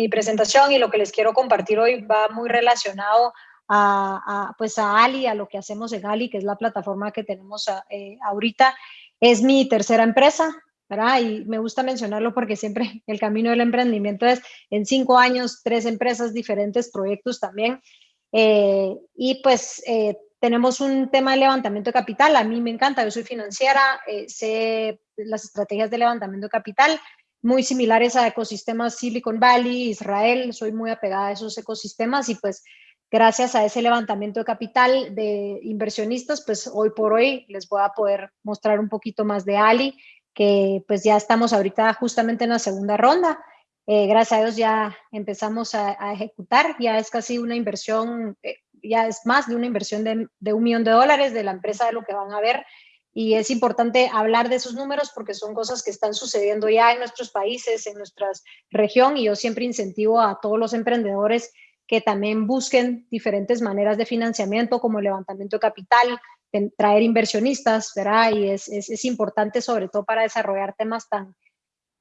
mi presentación y lo que les quiero compartir hoy va muy relacionado a, pues a Ali, a lo que hacemos en Ali, que es la plataforma que tenemos eh, ahorita. Es mi tercera empresa, ¿verdad? Y me gusta mencionarlo porque siempre el camino del emprendimiento es en cinco años, tres empresas, diferentes proyectos también. Eh, y pues eh, tenemos un tema de levantamiento de capital. A mí me encanta, yo soy financiera, sé las estrategias de levantamiento de capital, muy similares a ecosistemas Silicon Valley, Israel, soy muy apegada a esos ecosistemas y pues gracias a ese levantamiento de capital de inversionistas, pues hoy por hoy les voy a poder mostrar un poquito más de Ali, que pues ya estamos ahorita justamente en la segunda ronda. Eh, gracias a Dios ya empezamos a, ejecutar, ya es casi una inversión, eh, ya es más de una inversión de, de, un millón de dólares de la empresa de lo que van a ver. Y es importante hablar de esos números porque son cosas que están sucediendo ya en nuestros países, en nuestra región, y yo siempre incentivo a todos los emprendedores que también busquen diferentes maneras de financiamiento como levantamiento de capital, traer inversionistas, ¿verdad? Y es, es, es, importante sobre todo para desarrollar temas tan,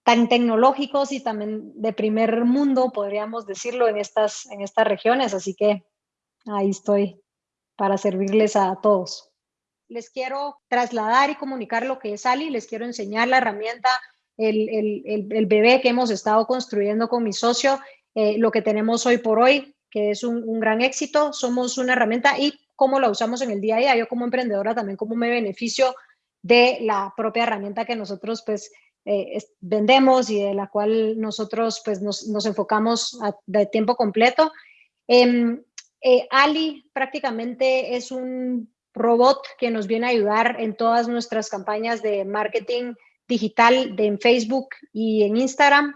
tan tecnológicos y también de primer mundo, podríamos decirlo, en estas, en estas regiones. Así que ahí estoy para servirles a todos. Les quiero trasladar y comunicar lo que es Ali, les quiero enseñar la herramienta, el, bebé que hemos estado construyendo con mi socio, eh, lo que tenemos hoy por hoy, que es un, gran éxito. Somos una herramienta y cómo la usamos en el día a día. Yo como emprendedora también cómo me beneficio de la propia herramienta que nosotros pues eh, vendemos y de la cual nosotros pues nos, enfocamos de tiempo completo. Em, eh, Ali prácticamente es un robot que nos viene a ayudar en todas nuestras campañas de marketing digital de, en Facebook y en Instagram.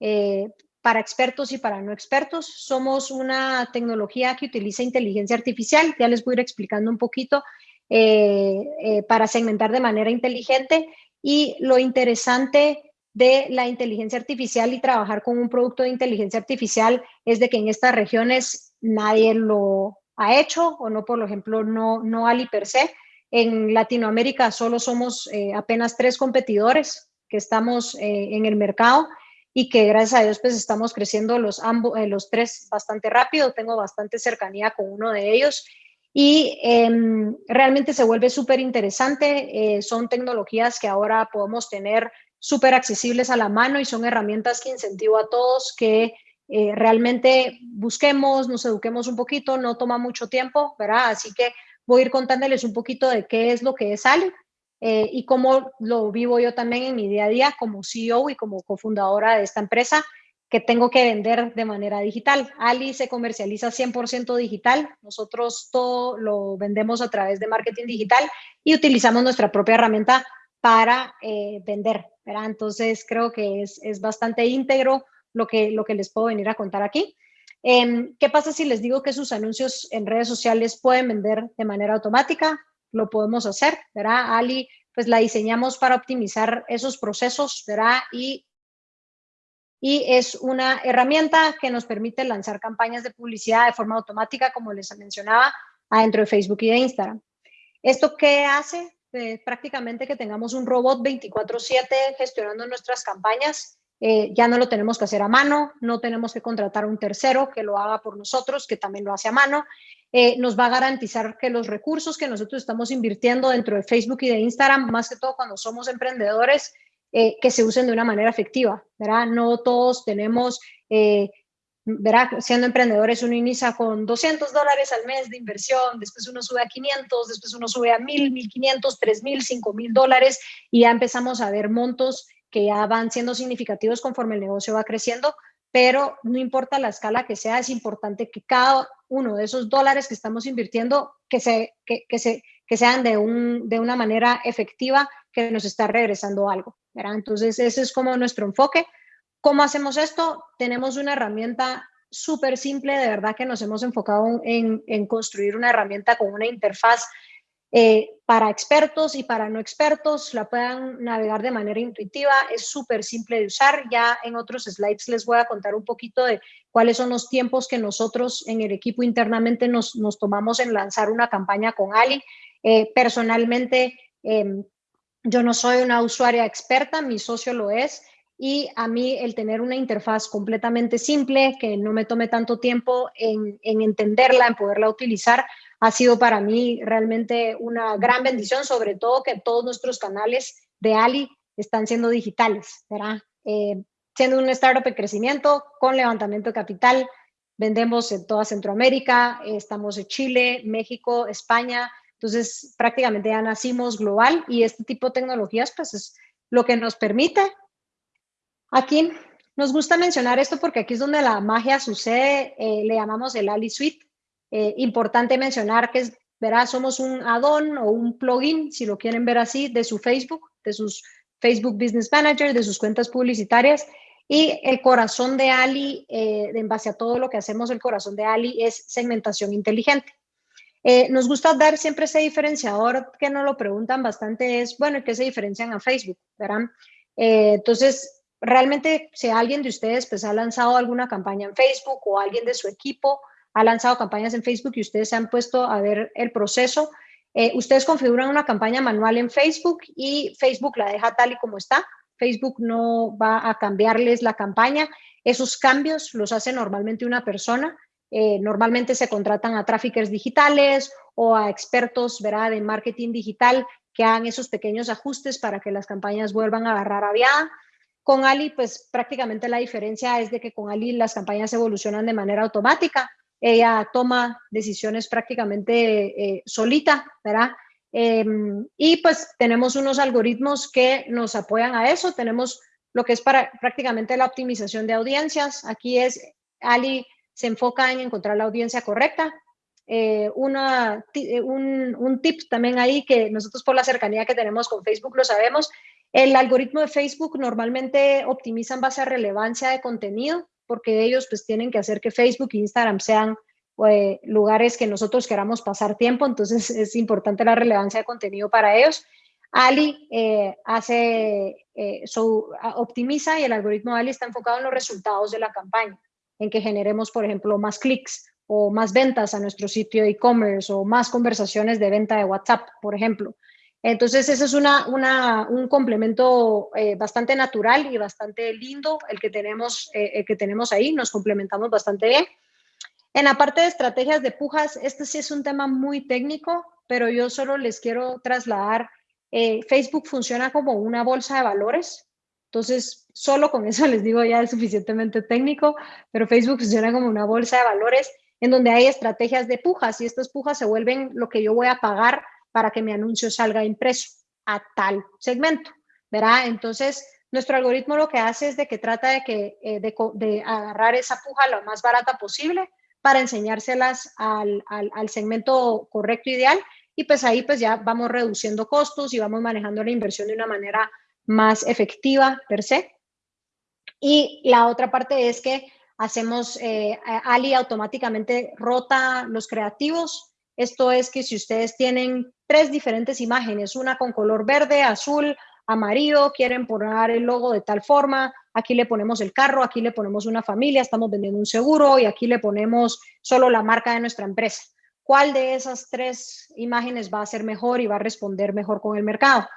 Eh, para expertos y para no expertos. Somos una tecnología que utiliza inteligencia artificial, ya les voy a ir explicando un poquito, eh, eh, para segmentar de manera inteligente. Y lo interesante de la inteligencia artificial y trabajar con un producto de inteligencia artificial es de que en estas regiones nadie lo ha hecho, o no, por ejemplo, no, no Ali per se. En Latinoamérica solo somos eh, apenas tres competidores que estamos en el mercado y que gracias a Dios pues estamos creciendo los, ambos, eh, los tres bastante rápido, tengo bastante cercanía con uno de ellos y em, realmente se vuelve súper interesante, eh, son tecnologías que ahora podemos tener súper accesibles a la mano y son herramientas que incentivo a todos que eh, realmente busquemos, nos eduquemos un poquito, no toma mucho tiempo, ¿verdad? Así que voy a ir contándoles un poquito de qué es lo que es Ale eh, y cómo lo vivo yo también en mi día a día como CEO y como cofundadora de esta empresa que tengo que vender de manera digital. Ali se comercializa 100% digital, nosotros todo lo vendemos a través de marketing digital y utilizamos nuestra propia herramienta para eh, vender, ¿verdad? Entonces creo que es, es, bastante íntegro lo que, lo que les puedo venir a contar aquí. Eh, ¿Qué pasa si les digo que sus anuncios en redes sociales pueden vender de manera automática? lo podemos hacer, ¿verdad? Ali, pues la diseñamos para optimizar esos procesos, ¿verdad? Y, y es una herramienta que nos permite lanzar campañas de publicidad de forma automática, como les mencionaba, adentro de Facebook y de Instagram. ¿Esto qué hace? Eh, prácticamente que tengamos un robot 24/7 gestionando nuestras campañas. Eh, ya no lo tenemos que hacer a mano, no tenemos que contratar a un tercero que lo haga por nosotros, que también lo hace a mano. Eh, nos va a garantizar que los recursos que nosotros estamos invirtiendo dentro de Facebook y de Instagram, más que todo cuando somos emprendedores, eh, que se usen de una manera efectiva, ¿verdad? No todos tenemos, eh, ¿verdad? Siendo emprendedores uno inicia con 200 dólares al mes de inversión, después uno sube a 500, después uno sube a 1000, 1500, 3000, 5000 dólares y ya empezamos a ver montos que ya van siendo significativos conforme el negocio va creciendo, pero no importa la escala que sea, es importante que cada uno de esos dólares que estamos invirtiendo, que, se, que, se, que sean de, un, de una manera efectiva, que nos está regresando algo. ¿verdad? Entonces, ese es como nuestro enfoque. ¿Cómo hacemos esto? Tenemos una herramienta súper simple, de verdad que nos hemos enfocado en, en construir una herramienta con una interfaz eh, para expertos y para no expertos, la puedan navegar de manera intuitiva, es súper simple de usar. Ya en otros slides les voy a contar un poquito de cuáles son los tiempos que nosotros en el equipo internamente nos, nos tomamos en lanzar una campaña con Ali. Eh, personalmente, em, yo no soy una usuaria experta, mi socio lo es, y a mí el tener una interfaz completamente simple, que no me tome tanto tiempo en, en, entenderla, en poderla utilizar, ha sido para mí realmente una gran bendición, sobre todo que todos nuestros canales de Ali están siendo digitales, ¿verdad? Eh, siendo un startup en crecimiento, con levantamiento de capital, vendemos en toda Centroamérica, estamos en Chile, México, España, entonces prácticamente ya nacimos global y este tipo de tecnologías pues es lo que nos permite. Aquí nos gusta mencionar esto porque aquí es donde la magia sucede, eh, le llamamos el Ali Suite. Eh, importante mencionar que verá, somos un add-on o un plugin, si lo quieren ver así, de su Facebook, de sus Facebook Business Manager, de sus cuentas publicitarias. Y el corazón de Ali, eh, en base a todo lo que hacemos, el corazón de Ali es segmentación inteligente. Eh, nos gusta dar siempre ese diferenciador que nos lo preguntan bastante, es, bueno, ¿qué se diferencian a Facebook? ¿verdad? Eh, entonces, realmente, si alguien de ustedes pues, ha lanzado alguna campaña en Facebook o alguien de su equipo ha lanzado campañas en Facebook y ustedes se han puesto a ver el proceso, eh, ustedes configuran una campaña manual en Facebook y Facebook la deja tal y como está. Facebook no va a cambiarles la campaña. Esos cambios los hace normalmente una persona. Eh, normalmente se contratan a tráficos digitales o a expertos ¿verdad? de marketing digital que hagan esos pequeños ajustes para que las campañas vuelvan a agarrar aviada. Con Ali, pues prácticamente la diferencia es de que con Ali las campañas evolucionan de manera automática ella toma decisiones prácticamente eh, solita, ¿verdad? Em, y pues tenemos unos algoritmos que nos apoyan a eso. Tenemos lo que es para prácticamente la optimización de audiencias. Aquí es, Ali se enfoca en encontrar la audiencia correcta. Eh, una, eh, un, un, tip también ahí que nosotros por la cercanía que tenemos con Facebook lo sabemos. El algoritmo de Facebook normalmente optimiza en base a relevancia de contenido porque ellos pues tienen que hacer que Facebook e Instagram sean eh, lugares que nosotros queramos pasar tiempo, entonces es importante la relevancia de contenido para ellos. Ali eh, hace, eh, optimiza y el algoritmo de Ali está enfocado en los resultados de la campaña, en que generemos, por ejemplo, más clics o más ventas a nuestro sitio de e-commerce o más conversaciones de venta de WhatsApp, por ejemplo. Entonces, ese es un complemento eh, bastante natural y bastante lindo el que, tenemos, eh, el que tenemos ahí. Nos complementamos bastante bien. En la parte de estrategias de pujas, este sí es un tema muy técnico, pero yo solo les quiero trasladar. Eh, Facebook funciona como una bolsa de valores. Entonces, solo con eso les digo ya es suficientemente técnico, pero Facebook funciona como una bolsa de valores en donde hay estrategias de pujas y estas pujas se vuelven lo que yo voy a pagar para que mi anuncio salga impreso a tal segmento, ¿verdad? Entonces, nuestro algoritmo lo que hace es de que trata de, que, eh, de, agarrar esa puja lo más barata posible para enseñárselas al, al, segmento correcto, ideal, y pues ahí pues ya vamos reduciendo costos y vamos manejando la inversión de una manera más efectiva per se. Y la otra parte es que hacemos, eh, Ali automáticamente rota los creativos esto es que si ustedes tienen tres diferentes imágenes, una con color verde, azul, amarillo, quieren poner el logo de tal forma, aquí le ponemos el carro, aquí le ponemos una familia, estamos vendiendo un seguro y aquí le ponemos solo la marca de nuestra empresa. ¿Cuál de esas tres imágenes va a ser mejor y va a responder mejor con el mercado?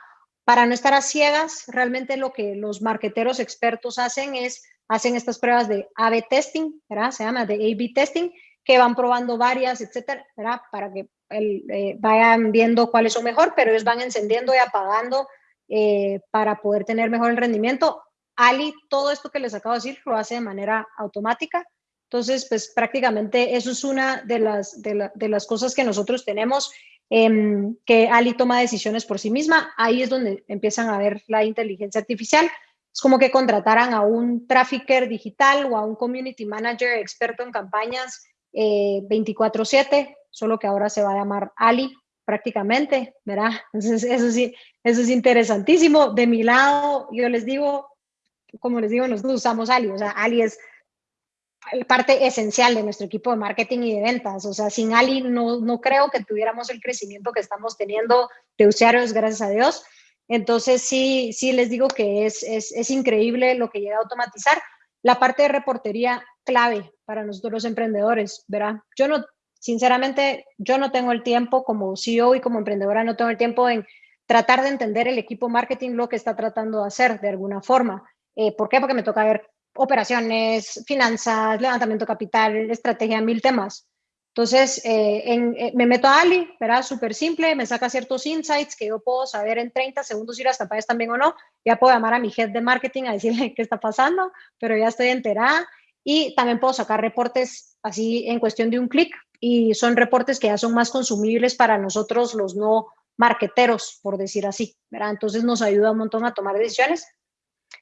Para no estar a ciegas, realmente lo que los marqueteros expertos hacen es, hacen estas pruebas de A-B testing, ¿verdad? Se llama de A-B testing, que van probando varias, etcétera, ¿verdad? Para que eh, vayan viendo cuáles son mejor, pero ellos van encendiendo y apagando eh, para poder tener mejor el rendimiento. Ali, todo esto que les acabo de decir, lo hace de manera automática. Entonces, pues prácticamente eso es una de las, de, las cosas que nosotros tenemos, em, que Ali toma decisiones por sí misma. Ahí es donde empiezan a ver la inteligencia artificial. Es como que contrataran a un trafficker digital o a un community manager experto en campañas 24/7, eh, solo que ahora se va a llamar Ali prácticamente, ¿verdad? Entonces, eso sí, eso es interesantísimo. De mi lado, yo les digo, como les digo, nosotros usamos Ali, o sea, Ali es parte esencial de nuestro equipo de marketing y de ventas. O sea, sin Ali no, no creo que tuviéramos el crecimiento que estamos teniendo de usuarios, gracias a Dios. Entonces, sí, sí les digo que es, es, es increíble lo que llega a automatizar. La parte de reportería clave para nosotros los emprendedores, ¿verdad? Yo no, sinceramente, yo no tengo el tiempo como CEO y como emprendedora, no tengo el tiempo en tratar de entender el equipo marketing lo que está tratando de hacer de alguna forma. Eh, ¿Por qué? Porque me toca ver operaciones, finanzas, levantamiento capital, estrategia, mil temas. Entonces, eh, eh, me meto a Ali, ¿verdad? Súper simple, me saca ciertos insights que yo puedo saber en 30 segundos si las campañas bien o no. Ya puedo llamar a mi head de marketing a decirle qué está pasando, pero ya estoy enterada. Y también puedo sacar reportes así en cuestión de un clic y son reportes que ya son más consumibles para nosotros los no marqueteros, por decir así, ¿verdad? Entonces nos ayuda un montón a tomar decisiones.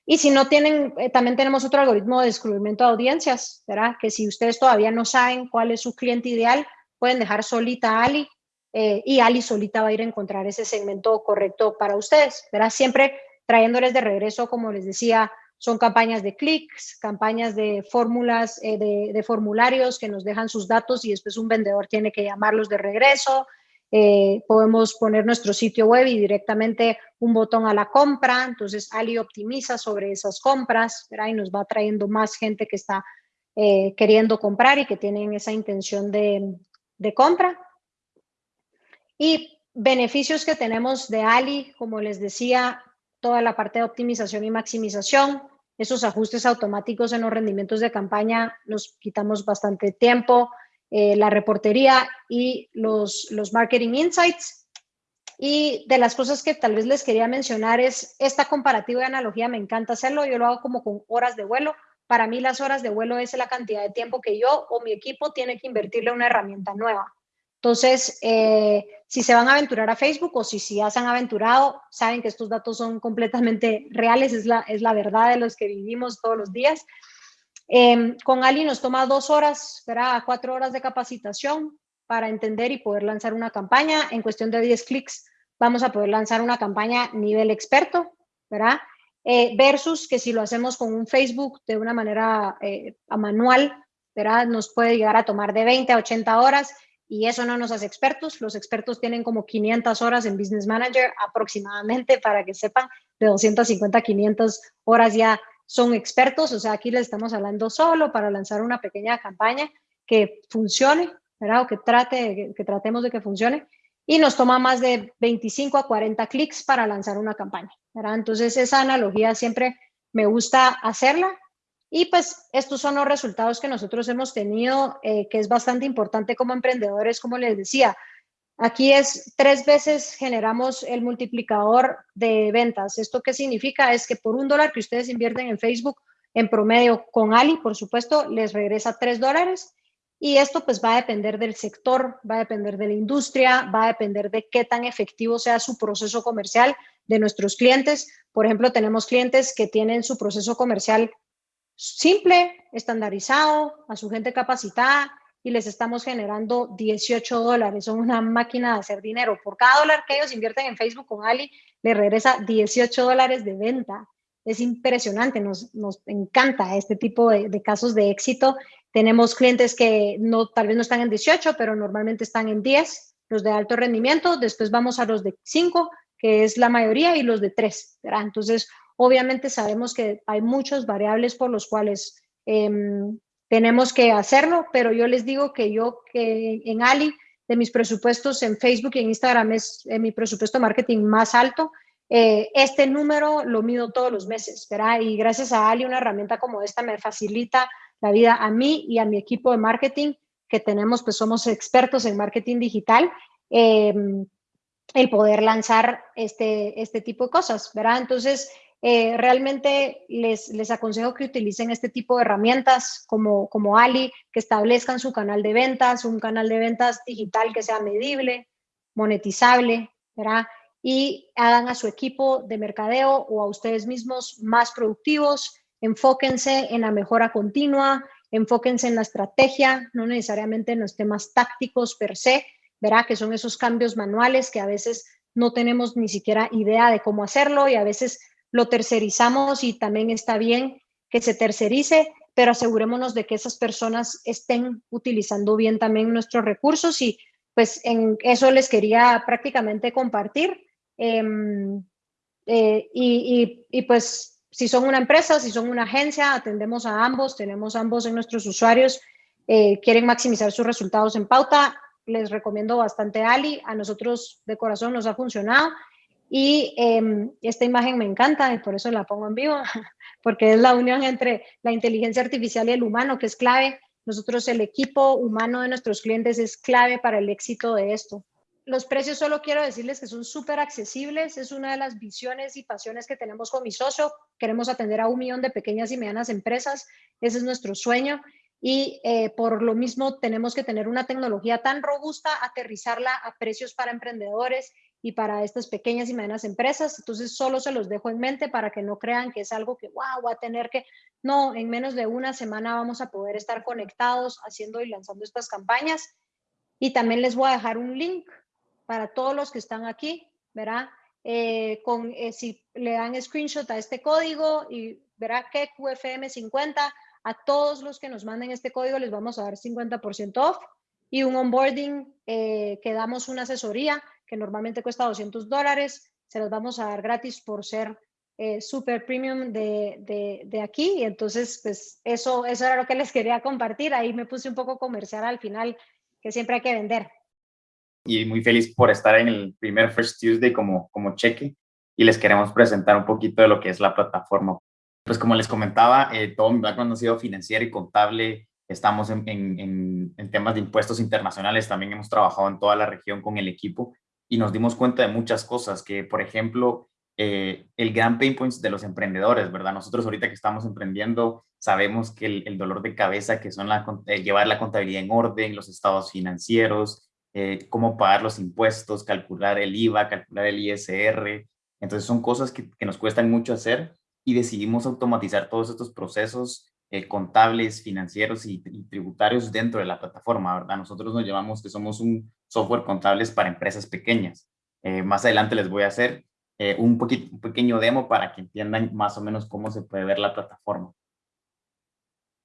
Y si no tienen, eh, también tenemos otro algoritmo de descubrimiento de audiencias, ¿verdad? Que si ustedes todavía no saben cuál es su cliente ideal, pueden dejar solita a Ali eh, y Ali solita va a ir a encontrar ese segmento correcto para ustedes, ¿verdad? Siempre trayéndoles de regreso, como les decía, son campañas de clics, campañas de fórmulas, eh, de, formularios que nos dejan sus datos y después un vendedor tiene que llamarlos de regreso, eh, podemos poner nuestro sitio web y directamente un botón a la compra, entonces Ali optimiza sobre esas compras y nos va trayendo más gente que está eh, queriendo comprar y que tienen esa intención de, de compra. Y beneficios que tenemos de Ali, como les decía, toda la parte de optimización y maximización, esos ajustes automáticos en los rendimientos de campaña, nos quitamos bastante tiempo, eh, la reportería y los, los marketing insights. Y de las cosas que tal vez les quería mencionar es esta comparativa de analogía, me encanta hacerlo, yo lo hago como con horas de vuelo. Para mí las horas de vuelo es la cantidad de tiempo que yo o mi equipo tiene que invertirle una herramienta nueva. Entonces, eh, si se van a aventurar a Facebook o si, si ya se han aventurado, saben que estos datos son completamente reales, es la, es la verdad de los que vivimos todos los días. Em, con Ali nos toma dos horas, ¿verdad? cuatro horas de capacitación para entender y poder lanzar una campaña. En cuestión de 10 clics vamos a poder lanzar una campaña nivel experto, ¿verdad? Eh, versus que si lo hacemos con un Facebook de una manera eh, manual, ¿verdad? Nos puede llegar a tomar de 20 a 80 horas y eso no nos hace expertos. Los expertos tienen como 500 horas en Business Manager aproximadamente, para que sepan, de 250 a 500 horas ya son expertos, o sea, aquí les estamos hablando solo para lanzar una pequeña campaña que funcione, ¿verdad? O que, trate, que, tratemos de que funcione. Y nos toma más de 25 a 40 clics para lanzar una campaña, ¿verdad? Entonces, esa analogía siempre me gusta hacerla. Y pues estos son los resultados que nosotros hemos tenido, eh, que es bastante importante como emprendedores, como les decía, Aquí es tres veces generamos el multiplicador de ventas. ¿Esto qué significa? Es que por un dólar que ustedes invierten en Facebook, en promedio con Ali, por supuesto, les regresa tres dólares. Y esto pues va a depender del sector, va a depender de la industria, va a depender de qué tan efectivo sea su proceso comercial de nuestros clientes. Por ejemplo, tenemos clientes que tienen su proceso comercial simple, estandarizado, a su gente capacitada, y les estamos generando 18 dólares. Son una máquina de hacer dinero. Por cada dólar que ellos invierten en Facebook con Ali, les regresa 18 dólares de venta. Es impresionante, nos, nos encanta este tipo de, casos de éxito. Tenemos clientes que no, tal vez no están en 18, pero normalmente están en 10, los de alto rendimiento. Después vamos a los de 5, que es la mayoría, y los de 3. ¿verdad? Entonces, obviamente sabemos que hay muchas variables por los cuales eh, tenemos que hacerlo, pero yo les digo que yo que en Ali, de mis presupuestos en Facebook y en Instagram es mi presupuesto marketing más alto, eh, este número lo mido todos los meses, ¿verdad? Y gracias a Ali, una herramienta como esta me facilita la vida a mí y a mi equipo de marketing, que tenemos, pues somos expertos en marketing digital, em, el poder lanzar este, este tipo de cosas, ¿verdad? Entonces, eh, realmente les, les aconsejo que utilicen este tipo de herramientas como, como Ali, que establezcan su canal de ventas, un canal de ventas digital que sea medible, monetizable, ¿verdad? Y hagan a su equipo de mercadeo o a ustedes mismos más productivos, enfóquense en la mejora continua, enfóquense en la estrategia, no necesariamente en los temas tácticos per se, ¿verdad? Que son esos cambios manuales que a veces no tenemos ni siquiera idea de cómo hacerlo y a veces lo tercerizamos y también está bien que se tercerice, pero asegurémonos de que esas personas estén utilizando bien también nuestros recursos y pues en eso les quería prácticamente compartir. Em, eh, y, y, pues si son una empresa, si son una agencia, atendemos a ambos, tenemos ambos en nuestros usuarios, eh, quieren maximizar sus resultados en pauta, les recomiendo bastante Ali, a nosotros de corazón nos ha funcionado Y em, esta imagen me encanta y por eso la pongo en vivo, porque es la unión entre la inteligencia artificial y el humano, que es clave. Nosotros, el equipo humano de nuestros clientes es clave para el éxito de esto. Los precios solo quiero decirles que son súper accesibles. Es una de las visiones y pasiones que tenemos con mi socio. Queremos atender a un millón de pequeñas y medianas empresas. Ese es nuestro sueño y eh, por lo mismo tenemos que tener una tecnología tan robusta, aterrizarla a precios para emprendedores y para estas pequeñas y medianas empresas. Entonces, solo se los dejo en mente para que no crean que es algo que, wow, va a tener que... No, en menos de una semana vamos a poder estar conectados haciendo y lanzando estas campañas. Y también les voy a dejar un link para todos los que están aquí, ¿verdad? Eh, con, eh, si le dan screenshot a este código y verá que QFM50 a todos los que nos manden este código les vamos a dar 50% off y un onboarding eh, que damos una asesoría que normalmente cuesta 200 dólares, se las vamos a dar gratis por ser eh, super premium de, de, de, aquí. Y entonces, pues eso, eso era lo que les quería compartir. Ahí me puse un poco comercial al final, que siempre hay que vender. Y muy feliz por estar en el primer First Tuesday como, como cheque y les queremos presentar un poquito de lo que es la plataforma. Pues como les comentaba, eh, todo mi background ha sido financiero y contable. Estamos en, en, en, temas de impuestos internacionales. También hemos trabajado en toda la región con el equipo y nos dimos cuenta de muchas cosas que, por ejemplo, eh, el gran pain points de los emprendedores, ¿verdad? Nosotros ahorita que estamos emprendiendo sabemos que el, dolor de cabeza que son la, eh, llevar la contabilidad en orden, los estados financieros, eh, cómo pagar los impuestos, calcular el IVA, calcular el ISR. Entonces son cosas que, que nos cuestan mucho hacer y decidimos automatizar todos estos procesos eh, contables, financieros y, tributarios dentro de la plataforma, ¿verdad? Nosotros nos llamamos que somos un software contables para empresas pequeñas. Eh, más adelante les voy a hacer eh, un, poquito, un pequeño demo para que entiendan más o menos cómo se puede ver la plataforma.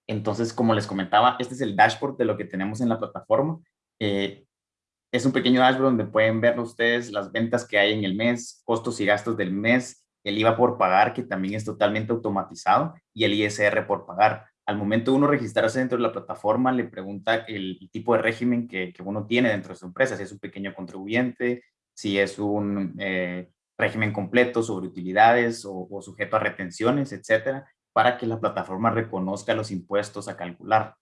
Entonces, como les comentaba, este es el dashboard de lo que tenemos en la plataforma. es un pequeño dashboard donde pueden ver ustedes las ventas que hay en el mes, costos y gastos del mes, el IVA por pagar, que también es totalmente automatizado, y el ISR por pagar. Al momento de uno registrarse dentro de la plataforma, le pregunta el, tipo de régimen que, uno tiene dentro de su empresa, si es un pequeño contribuyente, si es un eh, régimen completo sobre utilidades o, sujeto a retenciones, etcétera, para que la plataforma reconozca los impuestos a calcular.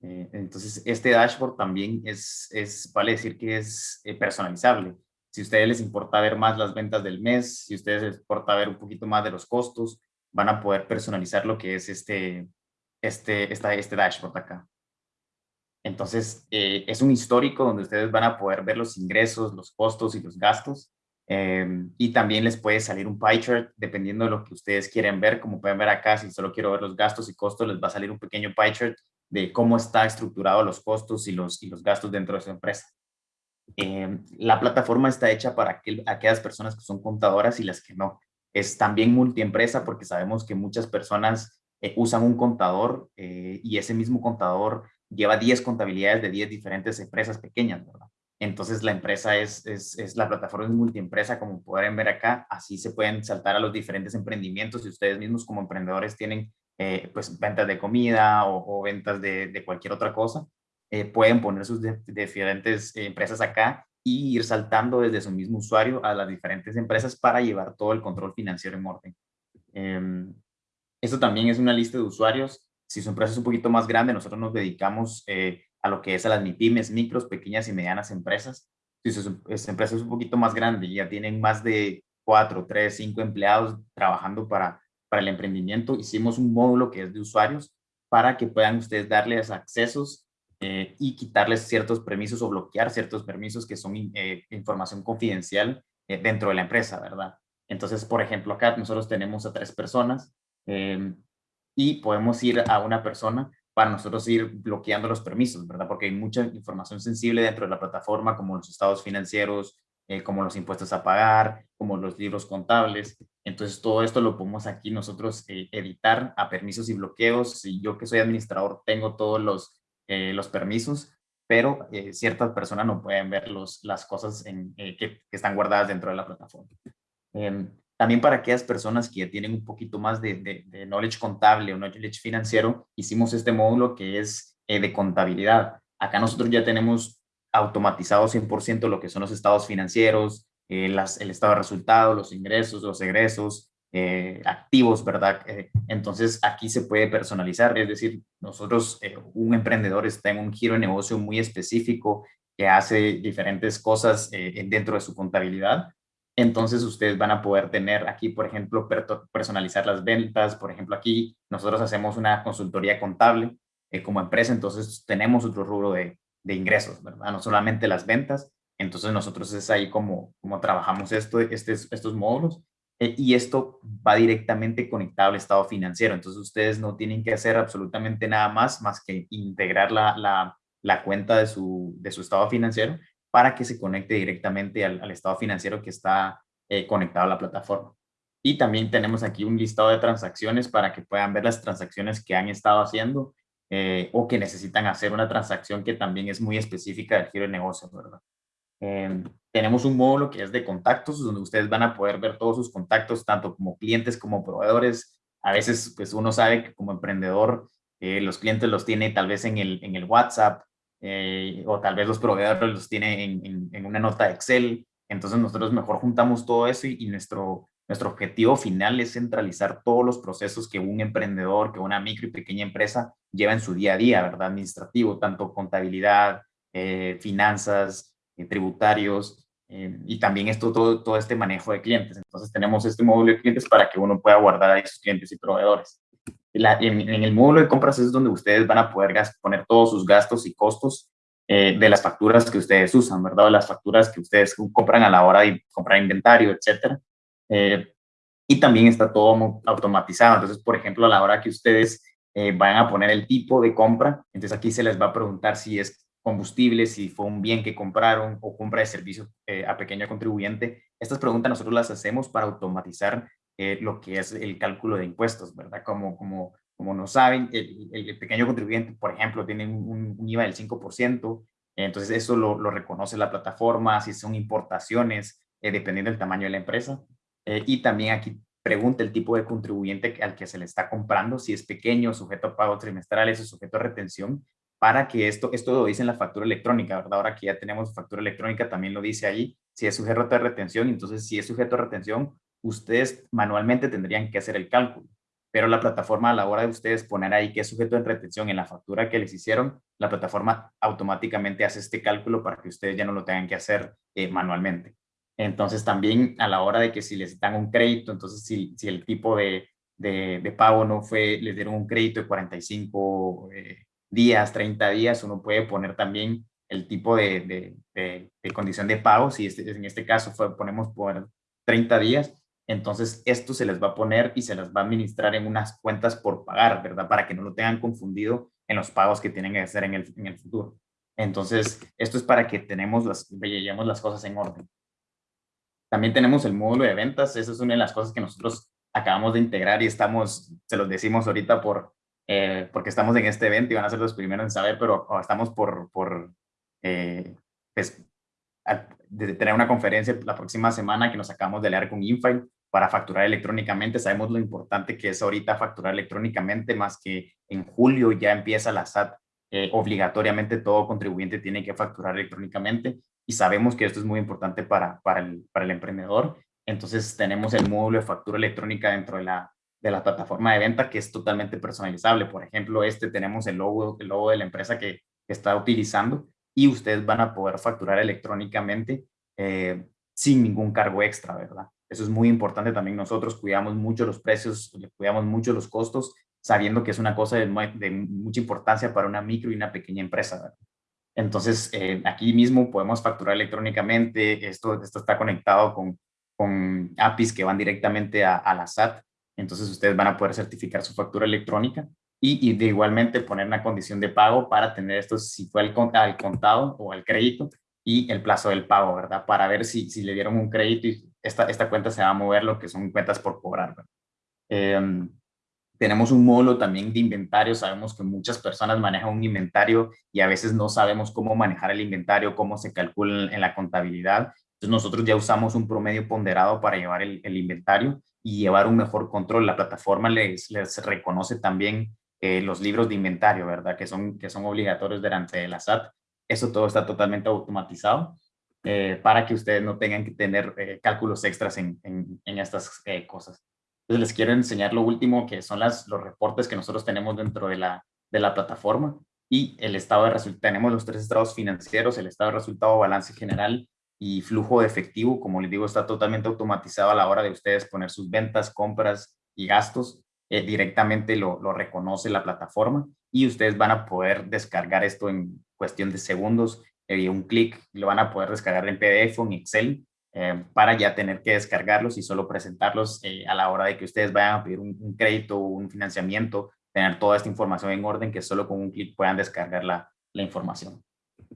Eh, entonces, este dashboard también es, es, vale decir que es eh, personalizable. Si a ustedes les importa ver más las ventas del mes, si a ustedes les importa ver un poquito más de los costos, van a poder personalizar lo que es este, este, esta, este dashboard acá. Entonces, eh, es un histórico donde ustedes van a poder ver los ingresos, los costos y los gastos. Eh, y también les puede salir un pie chart dependiendo de lo que ustedes quieren ver. Como pueden ver acá, si solo quiero ver los gastos y costos, les va a salir un pequeño pie chart de cómo está estructurado los costos y los, y los gastos dentro de su empresa. Eh, la plataforma está hecha para aquellas personas que son contadoras y las que no. Es también multiempresa porque sabemos que muchas personas eh, usan un contador eh, y ese mismo contador lleva 10 contabilidades de 10 diferentes empresas pequeñas, ¿verdad? Entonces la empresa es, es, es, la plataforma es multiempresa, como pueden ver acá, así se pueden saltar a los diferentes emprendimientos y ustedes mismos como emprendedores tienen pues ventas de comida o, ventas de, cualquier otra cosa, eh, pueden poner sus diferentes eh, empresas acá y ir saltando desde su mismo usuario a las diferentes empresas para llevar todo el control financiero en orden. Eh, esto también es una lista de usuarios. Si su empresa es un poquito más grande, nosotros nos dedicamos eh, a lo que es a las MIPIMES, micros, pequeñas y medianas empresas. Si su, su empresa es un poquito más grande y ya tienen más de cuatro, tres, cinco empleados trabajando para, para el emprendimiento, hicimos un módulo que es de usuarios para que puedan ustedes darles accesos eh, y quitarles ciertos permisos o bloquear ciertos permisos que son eh, información confidencial eh, dentro de la empresa, ¿verdad? Entonces, por ejemplo, acá nosotros tenemos a tres personas em, y podemos ir a una persona para nosotros ir bloqueando los permisos, ¿verdad? Porque hay mucha información sensible dentro de la plataforma, como los estados financieros, como los impuestos a pagar, como los libros contables. Entonces, todo esto lo podemos aquí nosotros editar a permisos y bloqueos. Si yo que soy administrador tengo todos los eh, los permisos, pero eh, ciertas personas no pueden ver los, las cosas eh, que, están guardadas dentro de la plataforma. También para aquellas personas que ya tienen un poquito más de, de, knowledge contable o knowledge financiero, hicimos este módulo que es de contabilidad. Acá nosotros ya tenemos automatizado 100% lo que son los estados financieros, eh, el estado de resultados, los ingresos, los egresos, eh, activos, ¿verdad? Eh, entonces aquí se puede personalizar, es decir, nosotros, un emprendedor está en un giro de negocio muy específico que hace diferentes cosas dentro de su contabilidad. Entonces ustedes van a poder tener aquí, por ejemplo, personalizar las ventas. Por ejemplo, aquí nosotros hacemos una consultoría contable como empresa, entonces tenemos otro rubro de, ingresos, ¿verdad? No solamente las ventas, entonces nosotros es ahí como, trabajamos este, estos módulos eh, y esto va directamente conectado al estado financiero. Entonces ustedes no tienen que hacer absolutamente nada más más que integrar la, cuenta de su estado financiero para que se conecte directamente al, al estado financiero que está eh, conectado a la plataforma. Y también tenemos aquí un listado de transacciones para que puedan ver las transacciones que han estado haciendo eh, o que necesitan hacer una transacción que también es muy específica del giro de negocio, ¿verdad? Em, tenemos un módulo que es de contactos, donde ustedes van a poder ver todos sus contactos, tanto como clientes como proveedores. A veces, pues uno sabe que como emprendedor, eh, los clientes los tiene tal vez en el, en el WhatsApp, eh, o tal vez los proveedores los tiene en, una nota de Excel. Entonces nosotros mejor juntamos todo eso y, nuestro, nuestro objetivo final es centralizar todos los procesos que un emprendedor, que una micro y pequeña empresa lleva en su día a día, ¿verdad? Administrativo, tanto contabilidad, eh, finanzas, eh, tributarios y también esto, todo, todo este manejo de clientes. Entonces tenemos este módulo de clientes para que uno pueda guardar a esos clientes y proveedores. En, el módulo de compras es donde ustedes van a poder poner todos sus gastos y costos eh, de las facturas que ustedes usan, ¿verdad? De las facturas que ustedes compran a la hora de comprar inventario, etcétera. y también está todo automatizado. Entonces, por ejemplo, a la hora que ustedes van a poner el tipo de compra, entonces aquí se les va a preguntar si es combustible, si fue un bien que compraron o compra de servicios eh, a pequeño contribuyente. Estas preguntas nosotros las hacemos para automatizar eh, lo que es el cálculo de impuestos, ¿verdad? Como, como, como no saben, el, pequeño contribuyente, por ejemplo, tiene un, IVA del 5%, entonces eso lo, lo, reconoce la plataforma, si son importaciones, eh, dependiendo del tamaño de la empresa. y también aquí pregunta el tipo de contribuyente al que se le está comprando, si es pequeño, sujeto a pagos trimestrales o sujeto a retención, para que esto, esto lo dice en la factura electrónica, ¿verdad? Ahora que ya tenemos factura electrónica, también lo dice ahí, si es sujeto a retención, entonces si es sujeto a retención, ustedes manualmente tendrían que hacer el cálculo, pero la plataforma a la hora de ustedes poner ahí que es sujeto de retención en la factura que les hicieron, la plataforma automáticamente hace este cálculo para que ustedes ya no lo tengan que hacer eh, manualmente. Entonces también a la hora de que si les dan un crédito, entonces si, si el tipo de, de, pago no fue, les dieron un crédito de 45 eh, días, 30 días, uno puede poner también el tipo de, de, de, condición de pago, si este, en este caso fue, ponemos por 30 días, entonces esto se les va a poner y se les va a administrar en unas cuentas por pagar, ¿verdad? Para que no lo tengan confundido en los pagos que tienen que hacer en el, en el futuro. Entonces, esto es para que tenemos las, llevemos las cosas en orden. También tenemos el módulo de ventas, esa es una de las cosas que nosotros acabamos de integrar y estamos, se los decimos ahorita por, eh, porque estamos en este evento y van a ser los primeros en saber, pero estamos por, por eh, pues, de tener una conferencia la próxima semana que nos acabamos de leer con Infile para facturar electrónicamente. Sabemos lo importante que es ahorita facturar electrónicamente, más que en julio ya empieza la SAT. Eh, obligatoriamente todo contribuyente tiene que facturar electrónicamente y sabemos que esto es muy importante para, para, el, para el emprendedor. Entonces tenemos el módulo de factura electrónica dentro de la, de la plataforma de venta que es totalmente personalizable. Por ejemplo, este tenemos el logo, el logo de la empresa que, está utilizando y ustedes van a poder facturar electrónicamente eh, sin ningún cargo extra, ¿verdad? Eso es muy importante también. Nosotros cuidamos mucho los precios, cuidamos mucho los costos, sabiendo que es una cosa de, mucha importancia para una micro y una pequeña empresa. Entonces, eh, aquí mismo podemos facturar electrónicamente. Esto, esto está conectado con, con APIs que van directamente a, a la SAT entonces ustedes van a poder certificar su factura electrónica y, de igualmente poner una condición de pago para tener esto si fue al, contado o al crédito y el plazo del pago, ¿verdad? Para ver si, si le dieron un crédito y esta, esta cuenta se va a mover lo que son cuentas por cobrar. Em, tenemos un módulo también de inventario. Sabemos que muchas personas manejan un inventario y a veces no sabemos cómo manejar el inventario, cómo se calcula en la contabilidad. Entonces nosotros ya usamos un promedio ponderado para llevar el, inventario y llevar un mejor control. La plataforma les, les reconoce también eh, los libros de inventario, ¿verdad? Que son, que son obligatorios delante de la SAT. Eso todo está totalmente automatizado. Eh, para que ustedes no tengan que tener eh, cálculos extras en, estas eh, cosas. Entonces les quiero enseñar lo último que son las, los reportes que nosotros tenemos dentro de la, de la plataforma y el estado de resultados. Tenemos los tres estados financieros, el estado de resultado, balance general y flujo de efectivo. Como les digo, está totalmente automatizado a la hora de ustedes poner sus ventas, compras y gastos. directamente lo reconoce la plataforma y ustedes van a poder descargar esto en cuestión de segundos y un clic lo van a poder descargar en PDF o en Excel eh, para ya tener que descargarlos y solo presentarlos eh, a la hora de que ustedes vayan a pedir un, crédito o un financiamiento, tener toda esta información en orden que solo con un clic puedan descargar la, la información.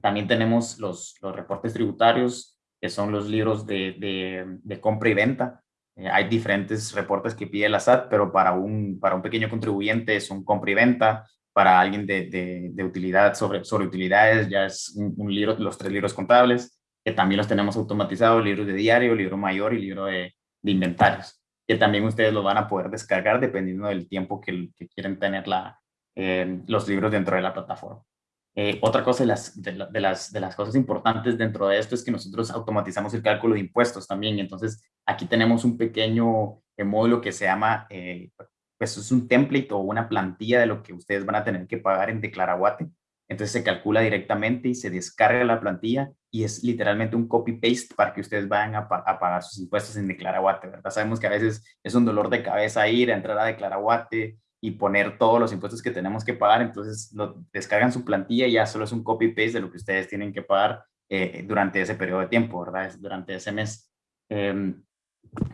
También tenemos los, los, reportes tributarios, que son los libros de, de, de compra y venta. Eh, hay diferentes reportes que pide la SAT, pero para un, para un pequeño contribuyente es un compra y venta, para alguien de, de, utilidad sobre, sobre utilidades, ya es un, libro, los tres libros contables, que también los tenemos automatizados, libros de diario, libro mayor y libro de, de inventarios, que también ustedes lo van a poder descargar dependiendo del tiempo que, que quieren tener la, eh, los libros dentro de la plataforma. Eh, otra cosa de las, de, las, de las cosas importantes dentro de esto es que nosotros automatizamos el cálculo de impuestos también. Entonces, aquí tenemos un pequeño eh, módulo que se llama pues es un template o una plantilla de lo que ustedes van a tener que pagar en Declaraguate. Entonces se calcula directamente y se descarga la plantilla y es literalmente un copy-paste para que ustedes vayan a, pagar sus impuestos en Declaraguate, ¿verdad? Sabemos que a veces es un dolor de cabeza ir a entrar a Declaraguate y poner todos los impuestos que tenemos que pagar, entonces lo, descargan su plantilla y ya solo es un copy-paste de lo que ustedes tienen que pagar eh, durante ese periodo de tiempo, ¿verdad? Durante ese mes. Em,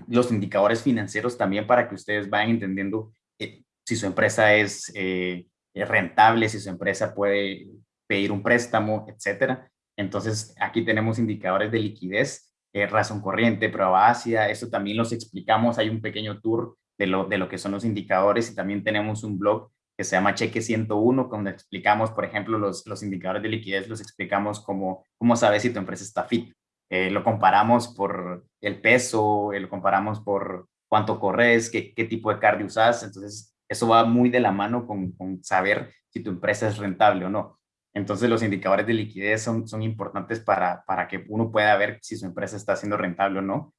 los indicadores financieros también para que ustedes vayan entendiendo eh, si su empresa es eh, rentable, si su empresa puede pedir un préstamo, etcétera. Entonces, aquí tenemos indicadores de liquidez, eh, razón corriente, prueba ácida, eso también los explicamos, hay un pequeño tour de lo, de lo que son los indicadores y también tenemos un blog que se llama Cheque 101, donde explicamos, por ejemplo, los, los indicadores de liquidez, los explicamos como cómo sabes si tu empresa está fit. Lo comparamos por el peso, lo comparamos por cuánto corres, qué, qué tipo de cardio usas. Entonces, eso va muy de la mano con, con, saber si tu empresa es rentable o no. Entonces, los indicadores de liquidez son, son importantes para, para que uno pueda ver si su empresa está siendo rentable o no.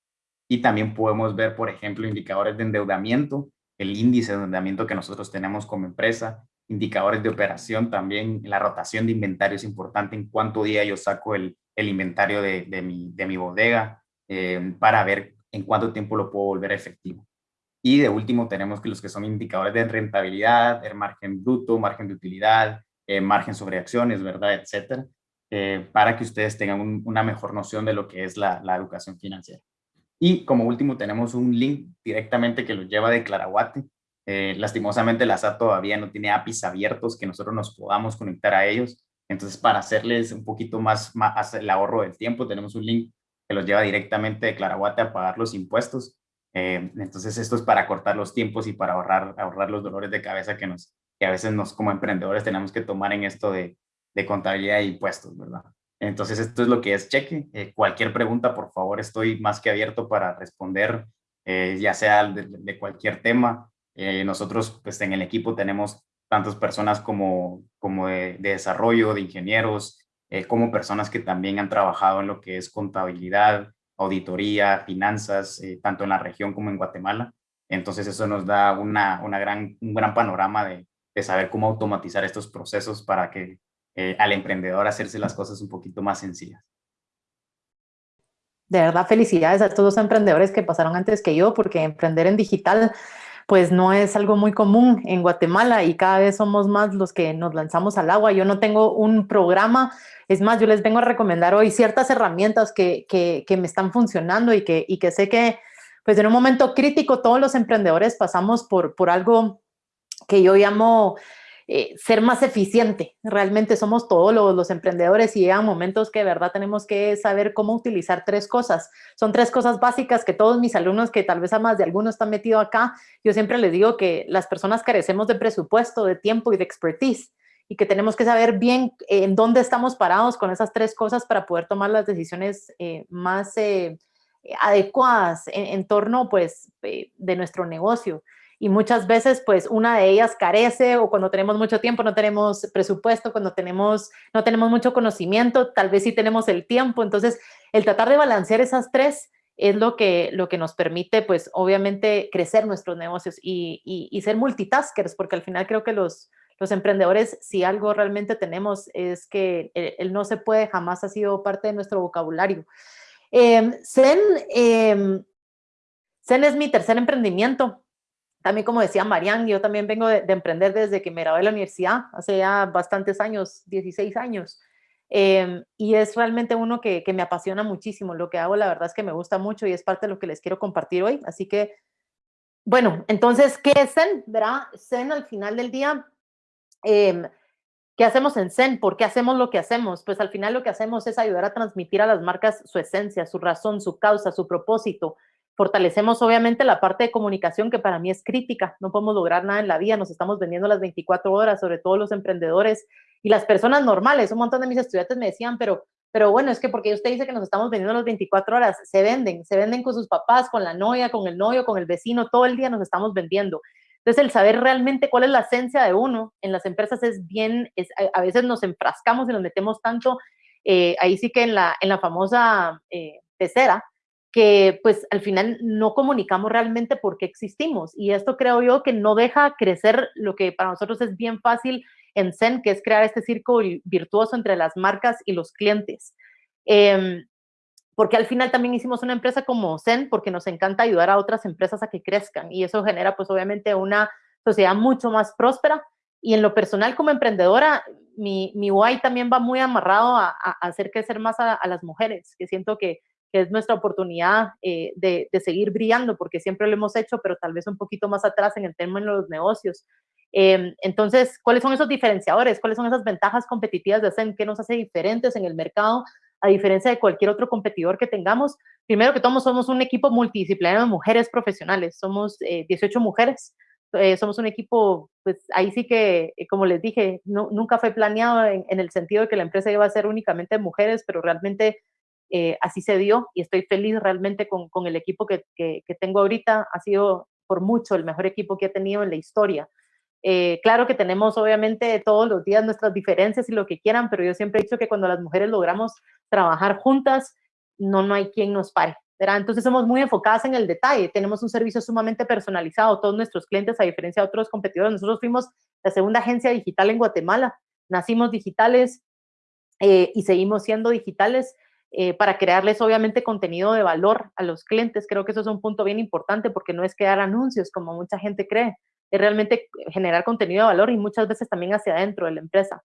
Y también podemos ver, por ejemplo, indicadores de endeudamiento, el índice de endeudamiento que nosotros tenemos como empresa, indicadores de operación también, la rotación de inventario es importante, en cuánto día yo saco el, el inventario de, de, mi, de mi bodega, eh, para ver en cuánto tiempo lo puedo volver efectivo. Y de último tenemos que los que son indicadores de rentabilidad, el margen bruto, margen de utilidad, eh, margen sobre acciones, ¿verdad? Etcétera, eh, para que ustedes tengan una mejor noción de lo que es la, la, educación financiera. Y como último tenemos un link directamente que los lleva de Claraguate. Eh, lastimosamente la SAT todavía no tiene APIs abiertos que nosotros nos podamos conectar a ellos. Entonces para hacerles un poquito más, más el ahorro del tiempo tenemos un link los lleva directamente de Claraguate a pagar los impuestos. Eh, entonces esto es para cortar los tiempos y para ahorrar, ahorrar los dolores de cabeza que, nos, que a veces nos como emprendedores tenemos que tomar en esto de, de contabilidad e impuestos, ¿verdad? Entonces esto es lo que es cheque. Eh, cualquier pregunta, por favor, estoy más que abierto para responder, ya sea de, cualquier tema. Nosotros pues en el equipo tenemos tantas personas como, como de, de desarrollo, de ingenieros, eh, como personas que también han trabajado en lo que es contabilidad, auditoría, finanzas, eh, tanto en la región como en Guatemala. Entonces eso nos da una, una gran, un gran panorama de, de, saber cómo automatizar estos procesos para que eh, al emprendedor hacerse las cosas un poquito más sencillas. De verdad, felicidades a todos los emprendedores que pasaron antes que yo, porque emprender en digital pues no es algo muy común en Guatemala y cada vez somos más los que nos lanzamos al agua. Yo no tengo un programa es más, yo les vengo a recomendar hoy ciertas herramientas que, que, me están funcionando y que, y que sé que pues en un momento crítico todos los emprendedores pasamos por, por algo que yo llamo eh, ser más eficiente. Realmente somos todos los, emprendedores y llegan momentos que de verdad tenemos que saber cómo utilizar tres cosas. Son tres cosas básicas que todos mis alumnos, que tal vez a más de algunos están metidos acá, yo siempre les digo que las personas carecemos de presupuesto, de tiempo y de expertise y que tenemos que saber bien eh, en dónde estamos parados con esas tres cosas para poder tomar las decisiones eh, más adecuadas en, torno pues de nuestro negocio. Y muchas veces pues una de ellas carece o cuando tenemos mucho tiempo no tenemos presupuesto, cuando tenemos, no tenemos mucho conocimiento, tal vez sí tenemos el tiempo. Entonces, el tratar de balancear esas tres es lo que, lo que nos permite, pues, obviamente, crecer nuestros negocios y, ser multitaskers, porque al final creo que los, los emprendedores, si algo realmente tenemos, es que el, no se puede jamás ha sido parte de nuestro vocabulario. Eh, Zen, eh, Zen es mi tercer emprendimiento. También, como decía Marian, yo también vengo de, de, emprender desde que me gradué de la universidad, hace ya bastantes años, 16 años. Em, y es realmente uno que, me apasiona muchísimo. Lo que hago, la verdad es que me gusta mucho y es parte de lo que les quiero compartir hoy. Así que, bueno, entonces, ¿qué es Zen? ¿Verdad? Zen al final del día, eh, ¿qué hacemos en Zen? ¿Por qué hacemos lo que hacemos? Pues al final lo que hacemos es ayudar a transmitir a las marcas su esencia, su razón, su causa, su propósito. Fortalecemos obviamente la parte de comunicación que para mí es crítica. No podemos lograr nada en la vida, nos estamos vendiendo las 24 horas, sobre todo los emprendedores y las personas normales, un montón de mis estudiantes me decían, pero, pero bueno, es que porque usted dice que nos estamos vendiendo las 24 horas, se venden, se venden con sus papás, con la novia, con el novio, con el vecino, todo el día nos estamos vendiendo. Entonces, el saber realmente cuál es la esencia de uno en las empresas es bien, es, a veces nos enfrascamos y nos metemos tanto, eh, ahí sí que en la, en la famosa eh, pecera, que pues al final no comunicamos realmente por qué existimos. Y esto creo yo que no deja crecer lo que para nosotros es bien fácil en Zen, que es crear este círculo virtuoso entre las marcas y los clientes. Em, porque al final también hicimos una empresa como Zen porque nos encanta ayudar a otras empresas a que crezcan y eso genera pues obviamente una sociedad mucho más próspera y en lo personal como emprendedora mi, mi why también va muy amarrado a, hacer crecer más a, las mujeres, que siento que, es nuestra oportunidad eh, de, de, seguir brillando porque siempre lo hemos hecho, pero tal vez un poquito más atrás en el tema de los negocios. Em, entonces, ¿cuáles son esos diferenciadores? ¿Cuáles son esas ventajas competitivas de Zen? ¿Qué nos hace diferentes en el mercado a diferencia de cualquier otro competidor que tengamos? Primero que todo, somos un equipo multidisciplinario de mujeres profesionales. Somos 18 eh, mujeres. Eh, somos un equipo, pues ahí sí que, eh, como les dije, nunca fue planeado en, el sentido de que la empresa iba a ser únicamente mujeres, pero realmente así se dio y estoy feliz realmente con, el equipo que tengo ahorita. Ha sido por mucho el mejor equipo que he tenido en la historia. Eh, claro que tenemos obviamente todos los días nuestras diferencias y lo que quieran, pero yo siempre he dicho que cuando las mujeres logramos trabajar juntas, no, no hay quien nos pare. ¿verdad? Entonces somos muy enfocadas en el detalle, tenemos un servicio sumamente personalizado, todos nuestros clientes, a diferencia de otros competidores, nosotros fuimos la segunda agencia digital en Guatemala, nacimos digitales eh, y seguimos siendo digitales eh, para crearles obviamente contenido de valor a los clientes. Creo que eso es un punto bien importante porque no es crear anuncios como mucha gente cree, es realmente generar contenido de valor y muchas veces también hacia adentro de la empresa.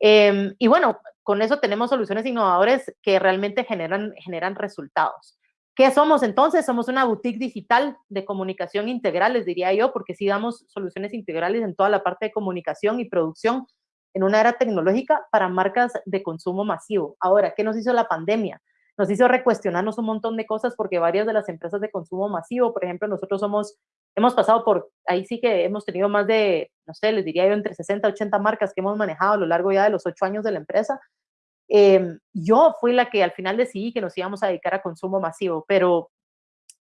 Em, y bueno, con eso tenemos soluciones innovadoras que realmente generan, generan resultados. ¿Qué somos entonces? Somos una boutique digital de comunicación integral, les diría yo, porque sí damos soluciones integrales en toda la parte de comunicación y producción en una era tecnológica para marcas de consumo masivo. Ahora, ¿qué nos hizo la pandemia? Nos hizo recuestionarnos un montón de cosas porque varias de las empresas de consumo masivo, por ejemplo, nosotros somos hemos pasado por, ahí sí que hemos tenido más de, no sé, les diría yo, entre 60 y 80 marcas que hemos manejado a lo largo ya de los ocho años de la empresa. Em, yo fui la que al final decidí que nos íbamos a dedicar a consumo masivo, pero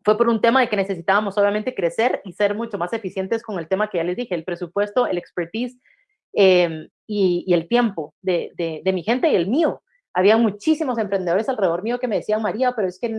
fue por un tema de que necesitábamos obviamente crecer y ser mucho más eficientes con el tema que ya les dije, el presupuesto, el expertise em, y, y, el tiempo de, de, de mi gente y el mío había muchísimos emprendedores alrededor mío que me decían, María, pero es que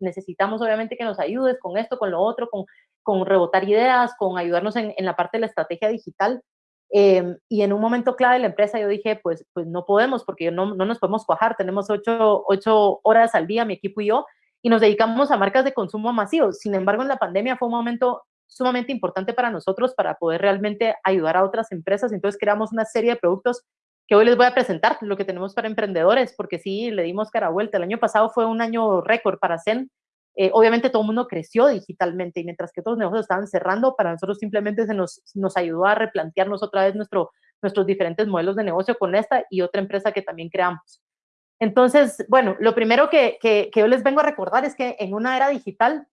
necesitamos obviamente que nos ayudes con esto, con lo otro, con, con rebotar ideas, con ayudarnos en, en la parte de la estrategia digital. Em, y en un momento clave de la empresa yo dije, pues, pues no podemos porque no, no nos podemos cuajar, tenemos ocho, ocho horas al día, mi equipo y yo, y nos dedicamos a marcas de consumo masivo. Sin embargo, en la pandemia fue un momento sumamente importante para nosotros para poder realmente ayudar a otras empresas. Entonces creamos una serie de productos que hoy les voy a presentar, lo que tenemos para emprendedores, porque sí, le dimos cara vuelta. El año pasado fue un año récord para Zen. Eh, obviamente todo el mundo creció digitalmente y mientras que otros negocios estaban cerrando, para nosotros simplemente se nos, nos ayudó a replantearnos otra vez nuestro, nuestros diferentes modelos de negocio con esta y otra empresa que también creamos. Entonces, bueno, lo primero que, que, que yo les vengo a recordar es que en una era digital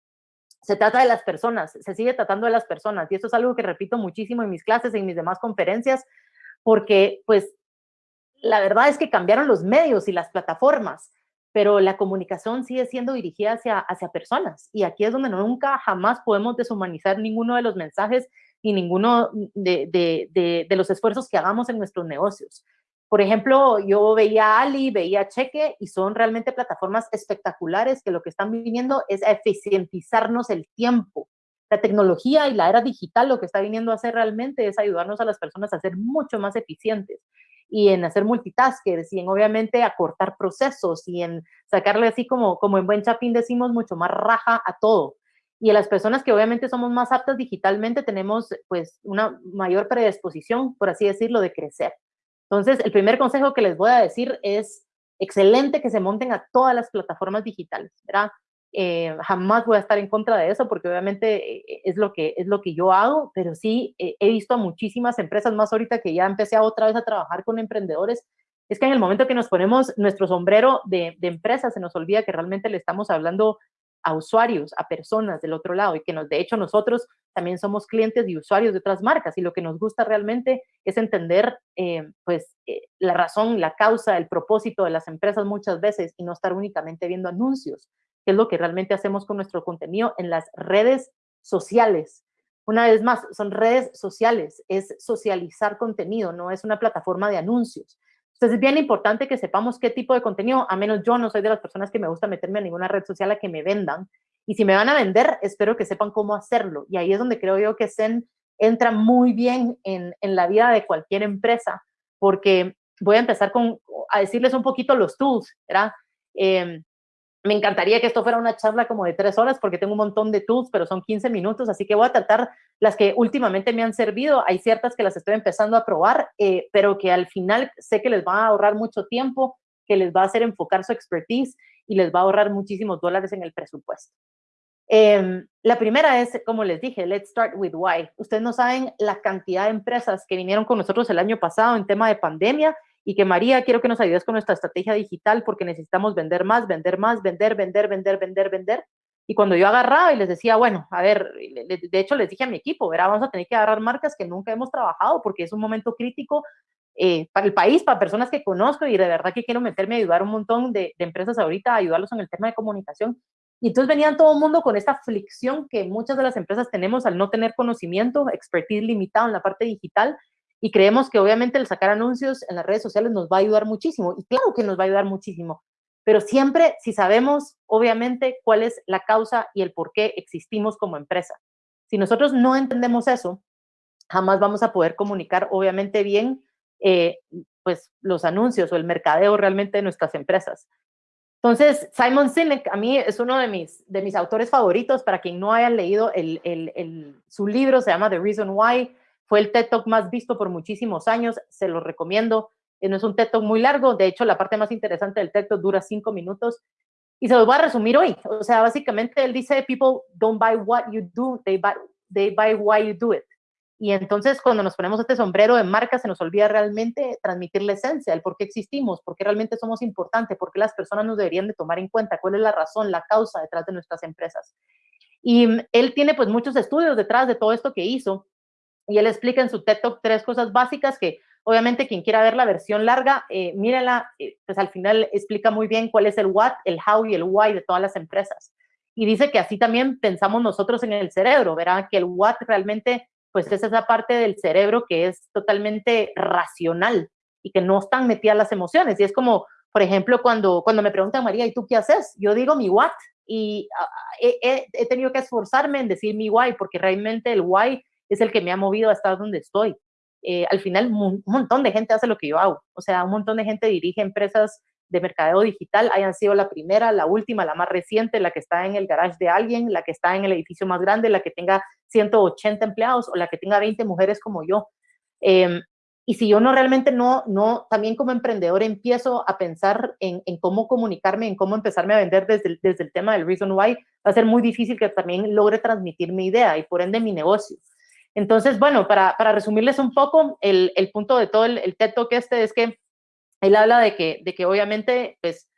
se trata de las personas, se sigue tratando de las personas y esto es algo que repito muchísimo en mis clases, en mis demás conferencias, porque pues la verdad es que cambiaron los medios y las plataformas, pero la comunicación sigue siendo dirigida hacia, hacia personas. Y aquí es donde nunca, jamás podemos deshumanizar ninguno de los mensajes ni ninguno de, de, los esfuerzos que hagamos en nuestros negocios. Por ejemplo, yo veía Ali, veía Cheque y son realmente plataformas espectaculares que lo que están viniendo es a eficientizarnos el tiempo. La tecnología y la era digital lo que está viniendo a hacer realmente es ayudarnos a las personas a ser mucho más eficientes y en hacer multitaskers y en obviamente acortar procesos y en sacarle así como, como en buen chapín decimos mucho más raja a todo. Y a las personas que obviamente somos más aptas digitalmente tenemos pues una mayor predisposición, por así decirlo, de crecer. Entonces, el primer consejo que les voy a decir es excelente que se monten a todas las plataformas digitales, ¿verdad? Eh, jamás voy a estar en contra de eso porque obviamente eh, es lo que, es lo que yo hago, pero sí eh, he visto a muchísimas empresas, más ahorita que ya empecé a otra vez a trabajar con emprendedores, es que en el momento que nos ponemos nuestro sombrero de, de empresa se nos olvida que realmente le estamos hablando a usuarios, a personas del otro lado y que nos, de hecho nosotros también somos clientes y usuarios de otras marcas y lo que nos gusta realmente es entender pues la razón, la causa, el propósito de las empresas muchas veces y no estar únicamente viendo anuncios es lo que realmente hacemos con nuestro contenido en las redes sociales. Una vez más, son redes sociales, es socializar contenido, no es una plataforma de anuncios. Entonces es bien importante que sepamos qué tipo de contenido, a menos yo no soy de las personas que me gusta meterme a ninguna red social a que me vendan. Y si me van a vender, espero que sepan cómo hacerlo. Y ahí es donde creo yo que Zen entra muy bien en, la vida de cualquier empresa, porque voy a empezar con, a decirles un poquito los tools, ¿verdad? Eh, me encantaría que esto fuera una charla como de tres horas porque tengo un montón de tools, pero son 15 minutos, así que voy a tratar las que últimamente me han servido. Hay ciertas que las estoy empezando a probar, eh, pero que al final sé que les va a ahorrar mucho tiempo, que les va a hacer enfocar su expertise y les va a ahorrar muchísimos dólares en el presupuesto. Em, la primera es, como les dije, let's start with why. Ustedes no saben la cantidad de empresas que vinieron con nosotros el año pasado en tema de pandemia y que María, quiero que nos ayudes con nuestra estrategia digital porque necesitamos vender más, vender más, vender, vender, vender, vender, vender. Y cuando yo agarraba y les decía, bueno, a ver, de hecho les dije a mi equipo, verá, vamos a tener que agarrar marcas que nunca hemos trabajado porque es un momento crítico eh, para el país, para personas que conozco y de verdad que quiero meterme a ayudar un montón de, de empresas ahorita, a ayudarlos en el tema de comunicación. Y entonces venían todo el mundo con esta aflicción que muchas de las empresas tenemos al no tener conocimiento, expertise limitado en la parte digital y creemos que obviamente el sacar anuncios en las redes sociales nos va a ayudar muchísimo. Y claro que nos va a ayudar muchísimo. Pero siempre si sabemos, obviamente, cuál es la causa y el por qué existimos como empresa. Si nosotros no entendemos eso, jamás vamos a poder comunicar, obviamente, bien eh, pues los anuncios o el mercadeo realmente de nuestras empresas. Entonces, Simon Sinek a mí es uno de mis, de mis autores favoritos. Para quien no haya leído el, el, el, su libro, se llama The Reason Why. Fue el TED Talk más visto por muchísimos años, se lo recomiendo. Eh, no es un TED Talk muy largo, de hecho la parte más interesante del TED Talk dura cinco minutos y se los voy a resumir hoy. O sea, básicamente él dice, people don't buy what you do, they buy, they buy why you do it. Y entonces cuando nos ponemos este sombrero de marca se nos olvida realmente transmitir la esencia, el por qué existimos, por qué realmente somos importantes, por qué las personas nos deberían de tomar en cuenta, cuál es la razón, la causa detrás de nuestras empresas. Y mm, él tiene pues muchos estudios detrás de todo esto que hizo y él explica en su TED Talk tres cosas básicas que obviamente quien quiera ver la versión larga, eh, eh, pues al final explica muy bien cuál es el what, el how y el why de todas las empresas. Y dice que así también pensamos nosotros en el cerebro, verán que el what realmente pues es esa parte del cerebro que es totalmente racional y que no están metidas las emociones. Y es como, por ejemplo, cuando, cuando me preguntan, María, ¿y tú qué haces? Yo digo mi what y ah, he, he, tenido que esforzarme en decir mi why, porque realmente el why es el que me ha movido a estar donde estoy. Eh, al final, un montón de gente hace lo que yo hago. O sea, un montón de gente dirige empresas de mercadeo digital, hayan sido la primera, la última, la más reciente, la que está en el garage de alguien, la que está en el edificio más grande, la que tenga 180 empleados o la que tenga 20 mujeres como yo. Em, y si yo no realmente no, no, también como emprendedor empiezo a pensar en, en, cómo comunicarme, en cómo empezarme a vender desde el, desde el tema del Reason Why, va a ser muy difícil que también logre transmitir mi idea y por ende mi negocio. Entonces, bueno, para, para resumirles un poco, el, el, punto de todo el, el TED Talk este es que él habla de que, de que obviamente, pues,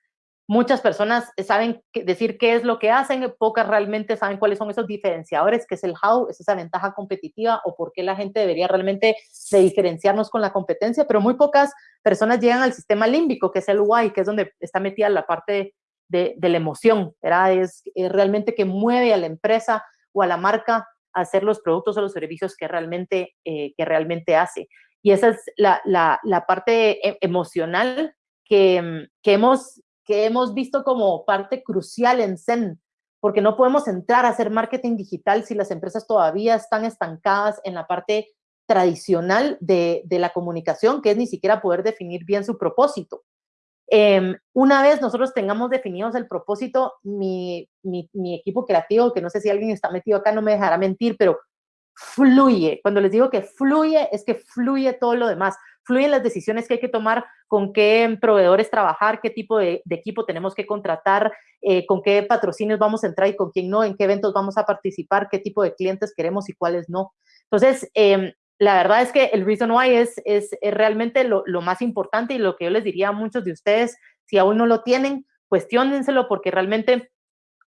muchas personas saben decir qué es lo que hacen, pocas realmente saben cuáles son esos diferenciadores, qué es el how, es esa ventaja competitiva o por qué la gente debería realmente de diferenciarnos con la competencia, pero muy pocas personas llegan al sistema límbico, que es el why, que es donde está metida la parte de, de la emoción, ¿verdad? Es, es realmente que mueve a la empresa o a la marca hacer los productos o los servicios que realmente, eh, que realmente hace. Y esa es la, la, parte e, emocional que, que, hemos, que hemos visto como parte crucial en Zen, porque no podemos entrar a hacer marketing digital si las empresas todavía están estancadas en la parte tradicional de, de la comunicación, que es ni siquiera poder definir bien su propósito. Eh, una vez nosotros tengamos definidos el propósito, mi, mi, mi, equipo creativo, que no sé si alguien está metido acá, no me dejará mentir, pero fluye. Cuando les digo que fluye, es que fluye todo lo demás. Fluyen las decisiones que hay que tomar, con qué proveedores trabajar, qué tipo de, equipo tenemos que contratar, eh, con qué patrocinios vamos a entrar y con quién no, en qué eventos vamos a participar, qué tipo de clientes queremos y cuáles no. Entonces, eh, la verdad es que el Reason Why es, es, es realmente lo, lo, más importante y lo que yo les diría a muchos de ustedes, si aún no lo tienen, cuestionenselo porque realmente,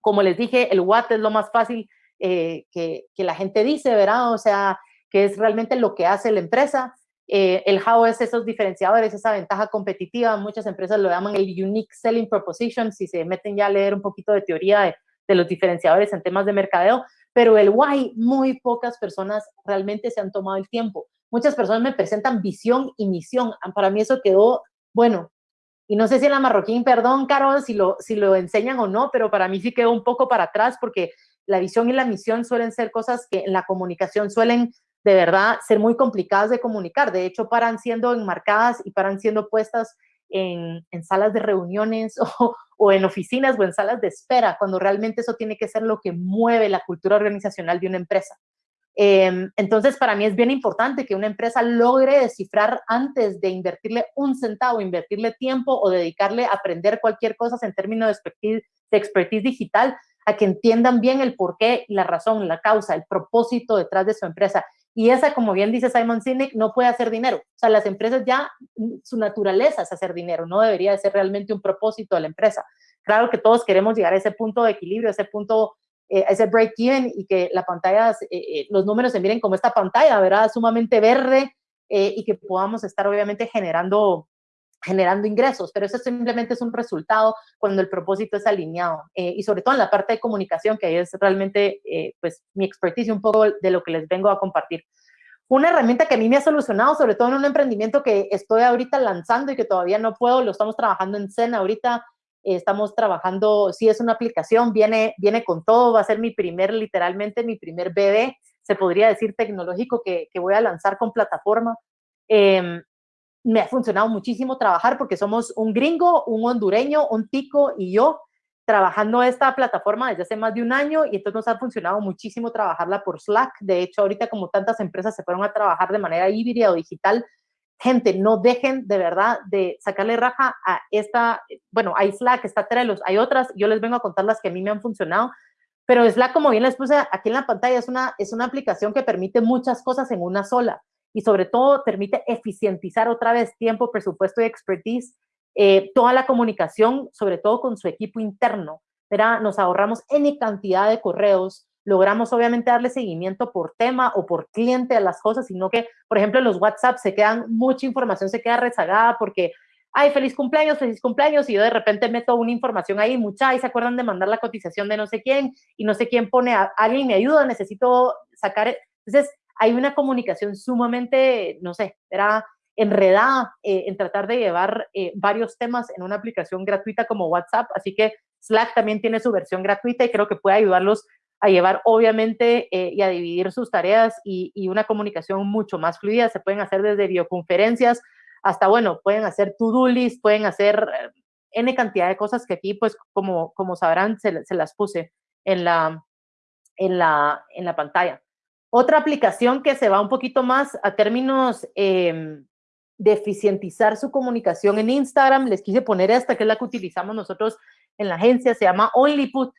como les dije, el what es lo más fácil eh, que, que, la gente dice, ¿verdad? O sea, que es realmente lo que hace la empresa. Eh, el how es esos diferenciadores, esa ventaja competitiva. Muchas empresas lo llaman el unique selling proposition, si se meten ya a leer un poquito de teoría de, de los diferenciadores en temas de mercadeo pero el why, muy pocas personas realmente se han tomado el tiempo. Muchas personas me presentan visión y misión. Para mí eso quedó, bueno, y no sé si en la marroquín, perdón, Carol, si lo, si lo enseñan o no, pero para mí sí quedó un poco para atrás porque la visión y la misión suelen ser cosas que en la comunicación suelen de verdad ser muy complicadas de comunicar. De hecho, paran siendo enmarcadas y paran siendo puestas en, salas de reuniones o, en oficinas o en salas de espera, cuando realmente eso tiene que ser lo que mueve la cultura organizacional de una empresa. Eh, entonces, para mí es bien importante que una empresa logre descifrar antes de invertirle un centavo, invertirle tiempo o dedicarle a aprender cualquier cosa en términos de expertise, digital, a que entiendan bien el porqué, la razón, la causa, el propósito detrás de su empresa. Y esa, como bien dice Simon Sinek, no puede hacer dinero. O sea, las empresas ya, su naturaleza es hacer dinero, no debería de ser realmente un propósito de la empresa. Claro que todos queremos llegar a ese punto de equilibrio, a ese punto, eh, ese break-even y que la pantalla, eh, eh, los números se miren como esta pantalla, ¿verdad? Sumamente verde y que podamos estar obviamente generando generando ingresos, pero eso simplemente es un resultado cuando el propósito es alineado eh, y sobre todo en la parte de comunicación, que es realmente eh, pues mi expertise un poco de lo que les vengo a compartir. Una herramienta que a mí me ha solucionado, sobre todo en un emprendimiento que estoy ahorita lanzando y que todavía no puedo, lo estamos trabajando en Zen ahorita, eh, estamos trabajando, si es una aplicación, viene, viene con todo, va a ser mi primer, literalmente mi primer bebé, se podría decir tecnológico que, que voy a lanzar con plataforma. Eh, me ha funcionado muchísimo trabajar porque somos un gringo, un hondureño, un tico y yo trabajando esta plataforma desde hace más de un año y entonces nos ha funcionado muchísimo trabajarla por Slack. De hecho, ahorita como tantas empresas se fueron a trabajar de manera híbrida o digital, gente, no dejen de verdad de sacarle raja a esta, bueno, hay Slack, está Trello, hay otras, yo les vengo a contar las que a mí me han funcionado, pero Slack, como bien les puse aquí en la pantalla, es una, es una aplicación que permite muchas cosas en una sola y sobre todo permite eficientizar otra vez tiempo, presupuesto y expertise, eh, toda la comunicación, sobre todo con su equipo interno. ¿verdad? Nos ahorramos N cantidad de correos, logramos obviamente darle seguimiento por tema o por cliente a las cosas, sino que, por ejemplo, los WhatsApp se quedan, mucha información se queda rezagada porque, ay, feliz cumpleaños, feliz cumpleaños, y yo de repente meto una información ahí, mucha, y se acuerdan de mandar la cotización de no sé quién, y no sé quién pone, a, alguien me ayuda, necesito sacar, entonces, hay una comunicación sumamente, no sé, era enredada eh, en tratar de llevar eh, varios temas en una aplicación gratuita como WhatsApp, así que Slack también tiene su versión gratuita y creo que puede ayudarlos a llevar obviamente eh, y a dividir sus tareas y, una comunicación mucho más fluida. Se pueden hacer desde videoconferencias hasta, bueno, pueden hacer to-do list, pueden hacer N cantidad de cosas que aquí, pues, como, como sabrán, se, se las puse en la, en, la, en la pantalla. Otra aplicación que se va un poquito más a términos eh, de eficientizar su comunicación en Instagram, les quise poner esta, que es la que utilizamos nosotros en la agencia, se llama OnlyPut,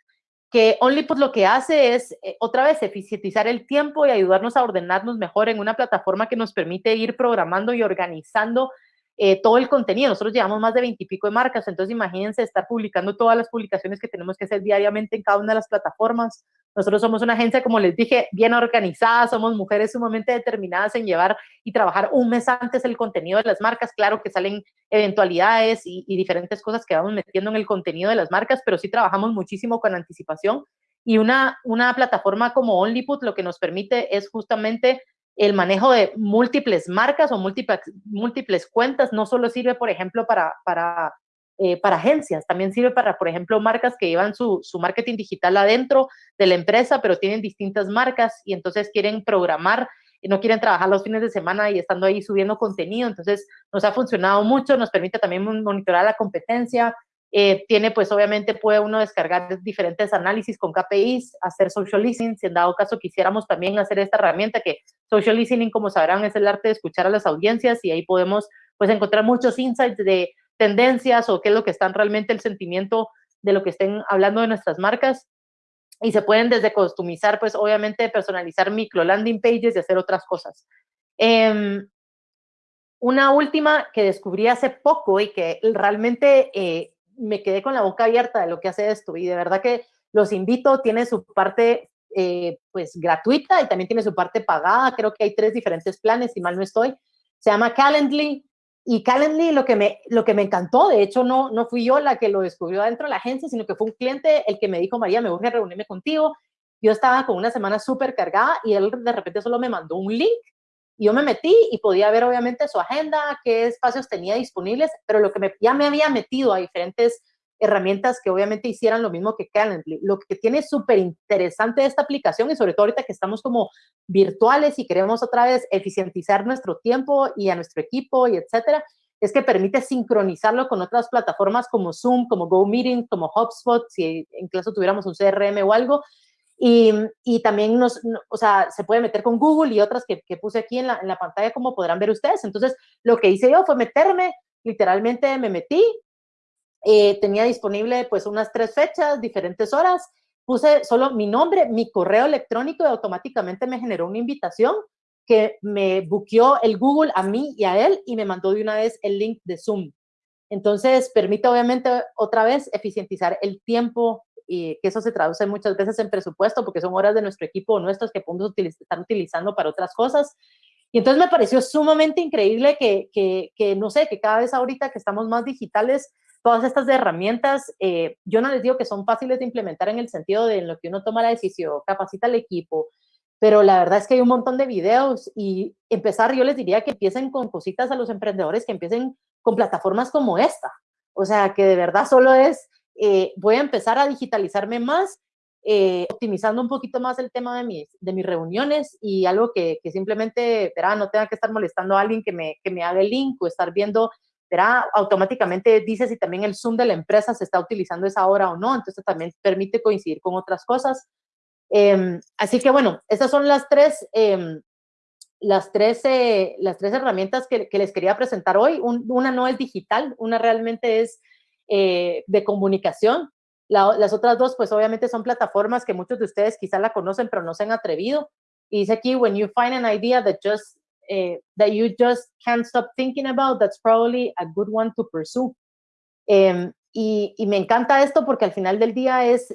que OnlyPut lo que hace es, eh, otra vez, eficientizar el tiempo y ayudarnos a ordenarnos mejor en una plataforma que nos permite ir programando y organizando eh, todo el contenido. Nosotros llevamos más de 20 y pico de marcas, entonces imagínense estar publicando todas las publicaciones que tenemos que hacer diariamente en cada una de las plataformas. Nosotros somos una agencia, como les dije, bien organizada, somos mujeres sumamente determinadas en llevar y trabajar un mes antes el contenido de las marcas. Claro que salen eventualidades y, y diferentes cosas que vamos metiendo en el contenido de las marcas, pero sí trabajamos muchísimo con anticipación Y una, una plataforma como OnlyPut lo que nos permite es justamente el manejo de múltiples marcas o múltiples, múltiples cuentas. No solo sirve, por ejemplo, para, para, eh, para agencias, también sirve para, por ejemplo, marcas que llevan su, su marketing digital adentro de la empresa, pero tienen distintas marcas y entonces quieren programar no quieren trabajar los fines de semana y estando ahí subiendo contenido. Entonces, nos ha funcionado mucho, nos permite también monitorar la competencia. Eh, tiene, pues, obviamente, puede uno descargar diferentes análisis con KPIs, hacer social listening, si en dado caso quisiéramos también hacer esta herramienta que social listening, como sabrán, es el arte de escuchar a las audiencias y ahí podemos, pues, encontrar muchos insights de tendencias o qué es lo que están realmente el sentimiento de lo que estén hablando de nuestras marcas y se pueden desde customizar, pues obviamente personalizar micro landing pages y hacer otras cosas. Em, una última que descubrí hace poco y que realmente eh, me quedé con la boca abierta de lo que hace esto y de verdad que los invito, tiene su parte eh, pues gratuita y también tiene su parte pagada, creo que hay tres diferentes planes, si mal no estoy, se llama Calendly, y Calendly lo que me, lo que me encantó, de hecho no, no fui yo la que lo descubrió dentro de la agencia, sino que fue un cliente el que me dijo, María, me urge reunirme contigo. Yo estaba con una semana súper cargada y él de repente solo me mandó un link y yo me metí y podía ver obviamente su agenda, qué espacios tenía disponibles, pero lo que ya me había metido a diferentes herramientas que obviamente hicieran lo mismo que Calendly. Lo que tiene súper interesante esta aplicación y sobre todo ahorita que estamos como virtuales y queremos otra vez eficientizar nuestro tiempo y a nuestro equipo y etcétera, es que permite sincronizarlo con otras plataformas como Zoom, como GoMeeting, como HubSpot, si incluso tuviéramos un CRM o algo. Y, y también nos, o sea, se puede meter con Google y otras que, que puse aquí en la, en la pantalla, como podrán ver ustedes. Entonces, lo que hice yo fue meterme, literalmente me metí, eh, tenía disponible pues unas tres fechas, diferentes horas, puse solo mi nombre, mi correo electrónico y automáticamente me generó una invitación que me buqueó el Google a mí y a él y me mandó de una vez el link de Zoom. Entonces, permite obviamente otra vez eficientizar el tiempo y que eso se traduce muchas veces en presupuesto porque son horas de nuestro equipo nuestros que podemos utilizar, estar utilizando para otras cosas. Y entonces me pareció sumamente increíble que, que, que, no sé, que cada vez ahorita que estamos más digitales, todas estas herramientas, eh, yo no les digo que son fáciles de implementar en el sentido de en lo que uno toma la decisión, capacita al equipo, pero la verdad es que hay un montón de videos y empezar, yo les diría que empiecen con cositas a los emprendedores, que empiecen con plataformas como esta. O sea, que de verdad solo es, eh, voy a empezar a digitalizarme más, eh, optimizando un poquito más el tema de mis, de mis reuniones y algo que, que simplemente, verá, no tenga que estar molestando a alguien que me, que me haga el link o estar viendo será automáticamente dice si también el Zoom de la empresa se está utilizando esa hora o no, entonces también permite coincidir con otras cosas. Em, así que bueno, estas son las tres, em, las, tres eh, las tres herramientas que, les quería presentar hoy. una no es digital, una realmente es eh, de comunicación. las otras dos, pues obviamente son plataformas que muchos de ustedes quizá la conocen, pero no se han atrevido. Y dice aquí, when you find an idea that just eh, that you just can't stop thinking about, that's probably a good one to pursue. Em, y, y, me encanta esto porque al final del día es,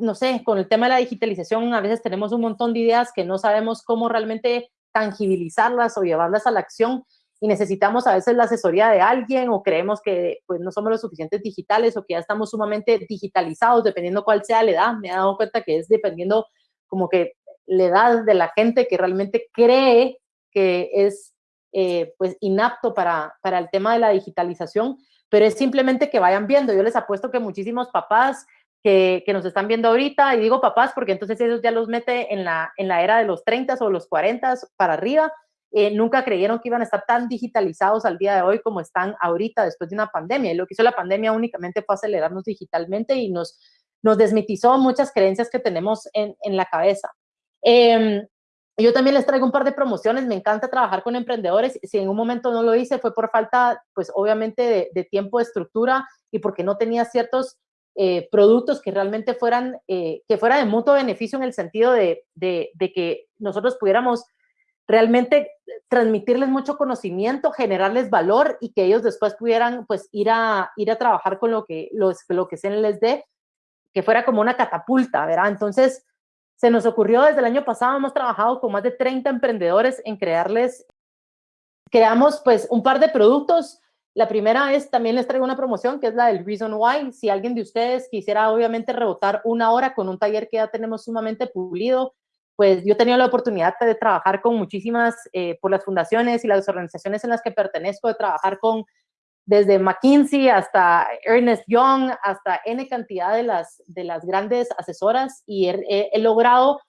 no sé, con el tema de la digitalización a veces tenemos un montón de ideas que no sabemos cómo realmente tangibilizarlas o llevarlas a la acción y necesitamos a veces la asesoría de alguien o creemos que pues no somos los suficientes digitales o que ya estamos sumamente digitalizados dependiendo cuál sea la edad. Me he dado cuenta que es dependiendo como que la edad de la gente que realmente cree que es eh, pues inapto para, para el tema de la digitalización, pero es simplemente que vayan viendo. Yo les apuesto que muchísimos papás que, que, nos están viendo ahorita, y digo papás porque entonces ellos ya los mete en la, en la era de los 30 o los 40 para arriba, eh, nunca creyeron que iban a estar tan digitalizados al día de hoy como están ahorita después de una pandemia. Y lo que hizo la pandemia únicamente fue acelerarnos digitalmente y nos, nos desmitizó muchas creencias que tenemos en, en la cabeza. Eh, yo también les traigo un par de promociones, me encanta trabajar con emprendedores, si en un momento no lo hice fue por falta, pues obviamente de, tiempo, de estructura y porque no tenía ciertos eh, productos que realmente fueran, eh, que fuera de mutuo beneficio en el sentido de, de, que nosotros pudiéramos realmente transmitirles mucho conocimiento, generarles valor y que ellos después pudieran pues ir a, ir a trabajar con lo que, los, lo que se les dé, que fuera como una catapulta, ¿verdad? Entonces, se nos ocurrió desde el año pasado, hemos trabajado con más de 30 emprendedores en crearles, creamos pues un par de productos La primera es, también les traigo una promoción, que es la del Reason Why. Si alguien de ustedes quisiera, obviamente, rebotar una hora con un taller que ya tenemos sumamente pulido, pues yo he tenido la oportunidad de trabajar con muchísimas, eh, por las fundaciones y las organizaciones en las que pertenezco, de trabajar con desde McKinsey hasta Ernest Young, hasta N cantidad de las, de las grandes asesoras y he, logrado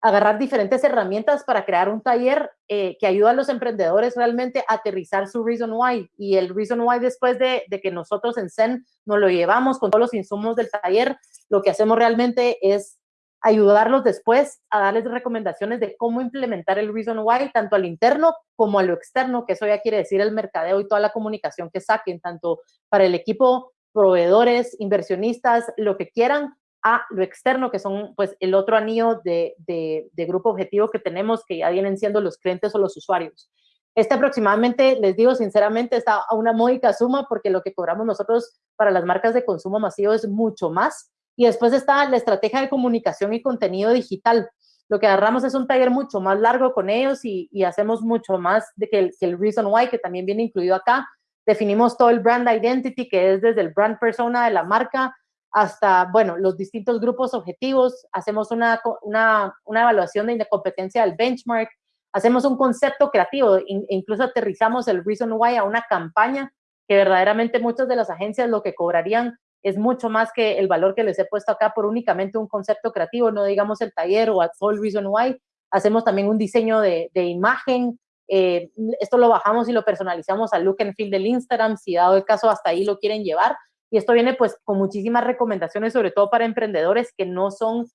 agarrar diferentes herramientas para crear un taller eh, que ayuda a los emprendedores realmente a aterrizar su Reason Why. Y el Reason Why después de, de que nosotros en Zen nos lo llevamos con todos los insumos del taller, lo que hacemos realmente es ayudarlos después a darles recomendaciones de cómo implementar el Reason Why, tanto al interno como a lo externo, que eso ya quiere decir el mercadeo y toda la comunicación que saquen, tanto para el equipo, proveedores, inversionistas, lo que quieran, a lo externo, que son pues el otro anillo de, de, de grupo objetivo que tenemos, que ya vienen siendo los clientes o los usuarios. Este aproximadamente, les digo sinceramente, está a una módica suma porque lo que cobramos nosotros para las marcas de consumo masivo es mucho más y después está la estrategia de comunicación y contenido digital. Lo que agarramos es un taller mucho más largo con ellos y, hacemos mucho más de que el, Reason Why, que también viene incluido acá. Definimos todo el brand identity, que es desde el brand persona de la marca hasta, bueno, los distintos grupos objetivos. Hacemos una, una, una evaluación de competencia del benchmark. Hacemos un concepto creativo e incluso aterrizamos el Reason Why a una campaña que verdaderamente muchas de las agencias lo que cobrarían es mucho más que el valor que les he puesto acá por únicamente un concepto creativo, no digamos el taller o a Soul Reason Why. Hacemos también un diseño de, imagen. Eh, esto lo bajamos y lo personalizamos al look and feel del Instagram, si dado el caso hasta ahí lo quieren llevar. Y esto viene pues con muchísimas recomendaciones, sobre todo para emprendedores que no son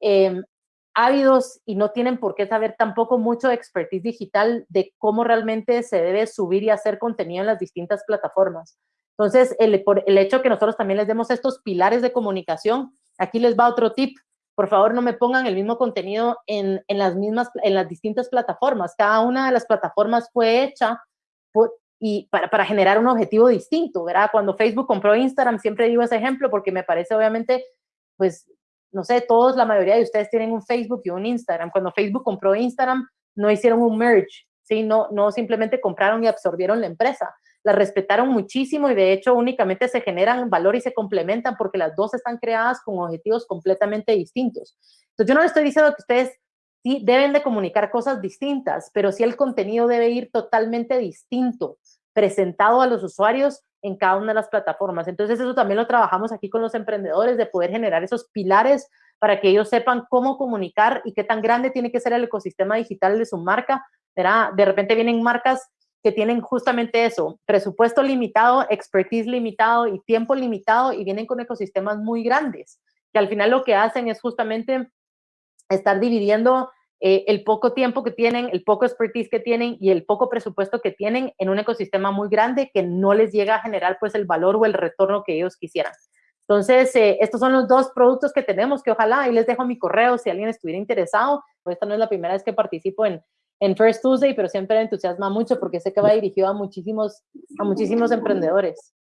em, ávidos y no tienen por qué saber tampoco mucho de expertise digital de cómo realmente se debe subir y hacer contenido en las distintas plataformas. Entonces, el, por el hecho que nosotros también les demos estos pilares de comunicación, aquí les va otro tip. Por favor, no me pongan el mismo contenido en, en las mismas, en las distintas plataformas. Cada una de las plataformas fue hecha y para, para, generar un objetivo distinto, ¿verdad? Cuando Facebook compró Instagram, siempre digo ese ejemplo porque me parece obviamente, pues, no sé, todos, la mayoría de ustedes tienen un Facebook y un Instagram. Cuando Facebook compró Instagram, no hicieron un merge, ¿sí? No, no simplemente compraron y absorbieron la empresa, la respetaron muchísimo y de hecho únicamente se generan valor y se complementan porque las dos están creadas con objetivos completamente distintos. Entonces yo no le estoy diciendo que ustedes sí deben de comunicar cosas distintas, pero sí el contenido debe ir totalmente distinto, presentado a los usuarios en cada una de las plataformas. Entonces eso también lo trabajamos aquí con los emprendedores, de poder generar esos pilares para que ellos sepan cómo comunicar y qué tan grande tiene que ser el ecosistema digital de su marca. De repente vienen marcas que tienen justamente eso, presupuesto limitado, expertise limitado y tiempo limitado y vienen con ecosistemas muy grandes, que al final lo que hacen es justamente estar dividiendo eh, el poco tiempo que tienen, el poco expertise que tienen y el poco presupuesto que tienen en un ecosistema muy grande que no les llega a generar pues el valor o el retorno que ellos quisieran. Entonces, eh, estos son los dos productos que tenemos que ojalá, ahí les dejo mi correo si alguien estuviera interesado. Pues esta no es la primera vez que participo en, en First Tuesday, pero siempre me entusiasma mucho porque sé que va dirigido a muchísimos, a muchísimos emprendedores.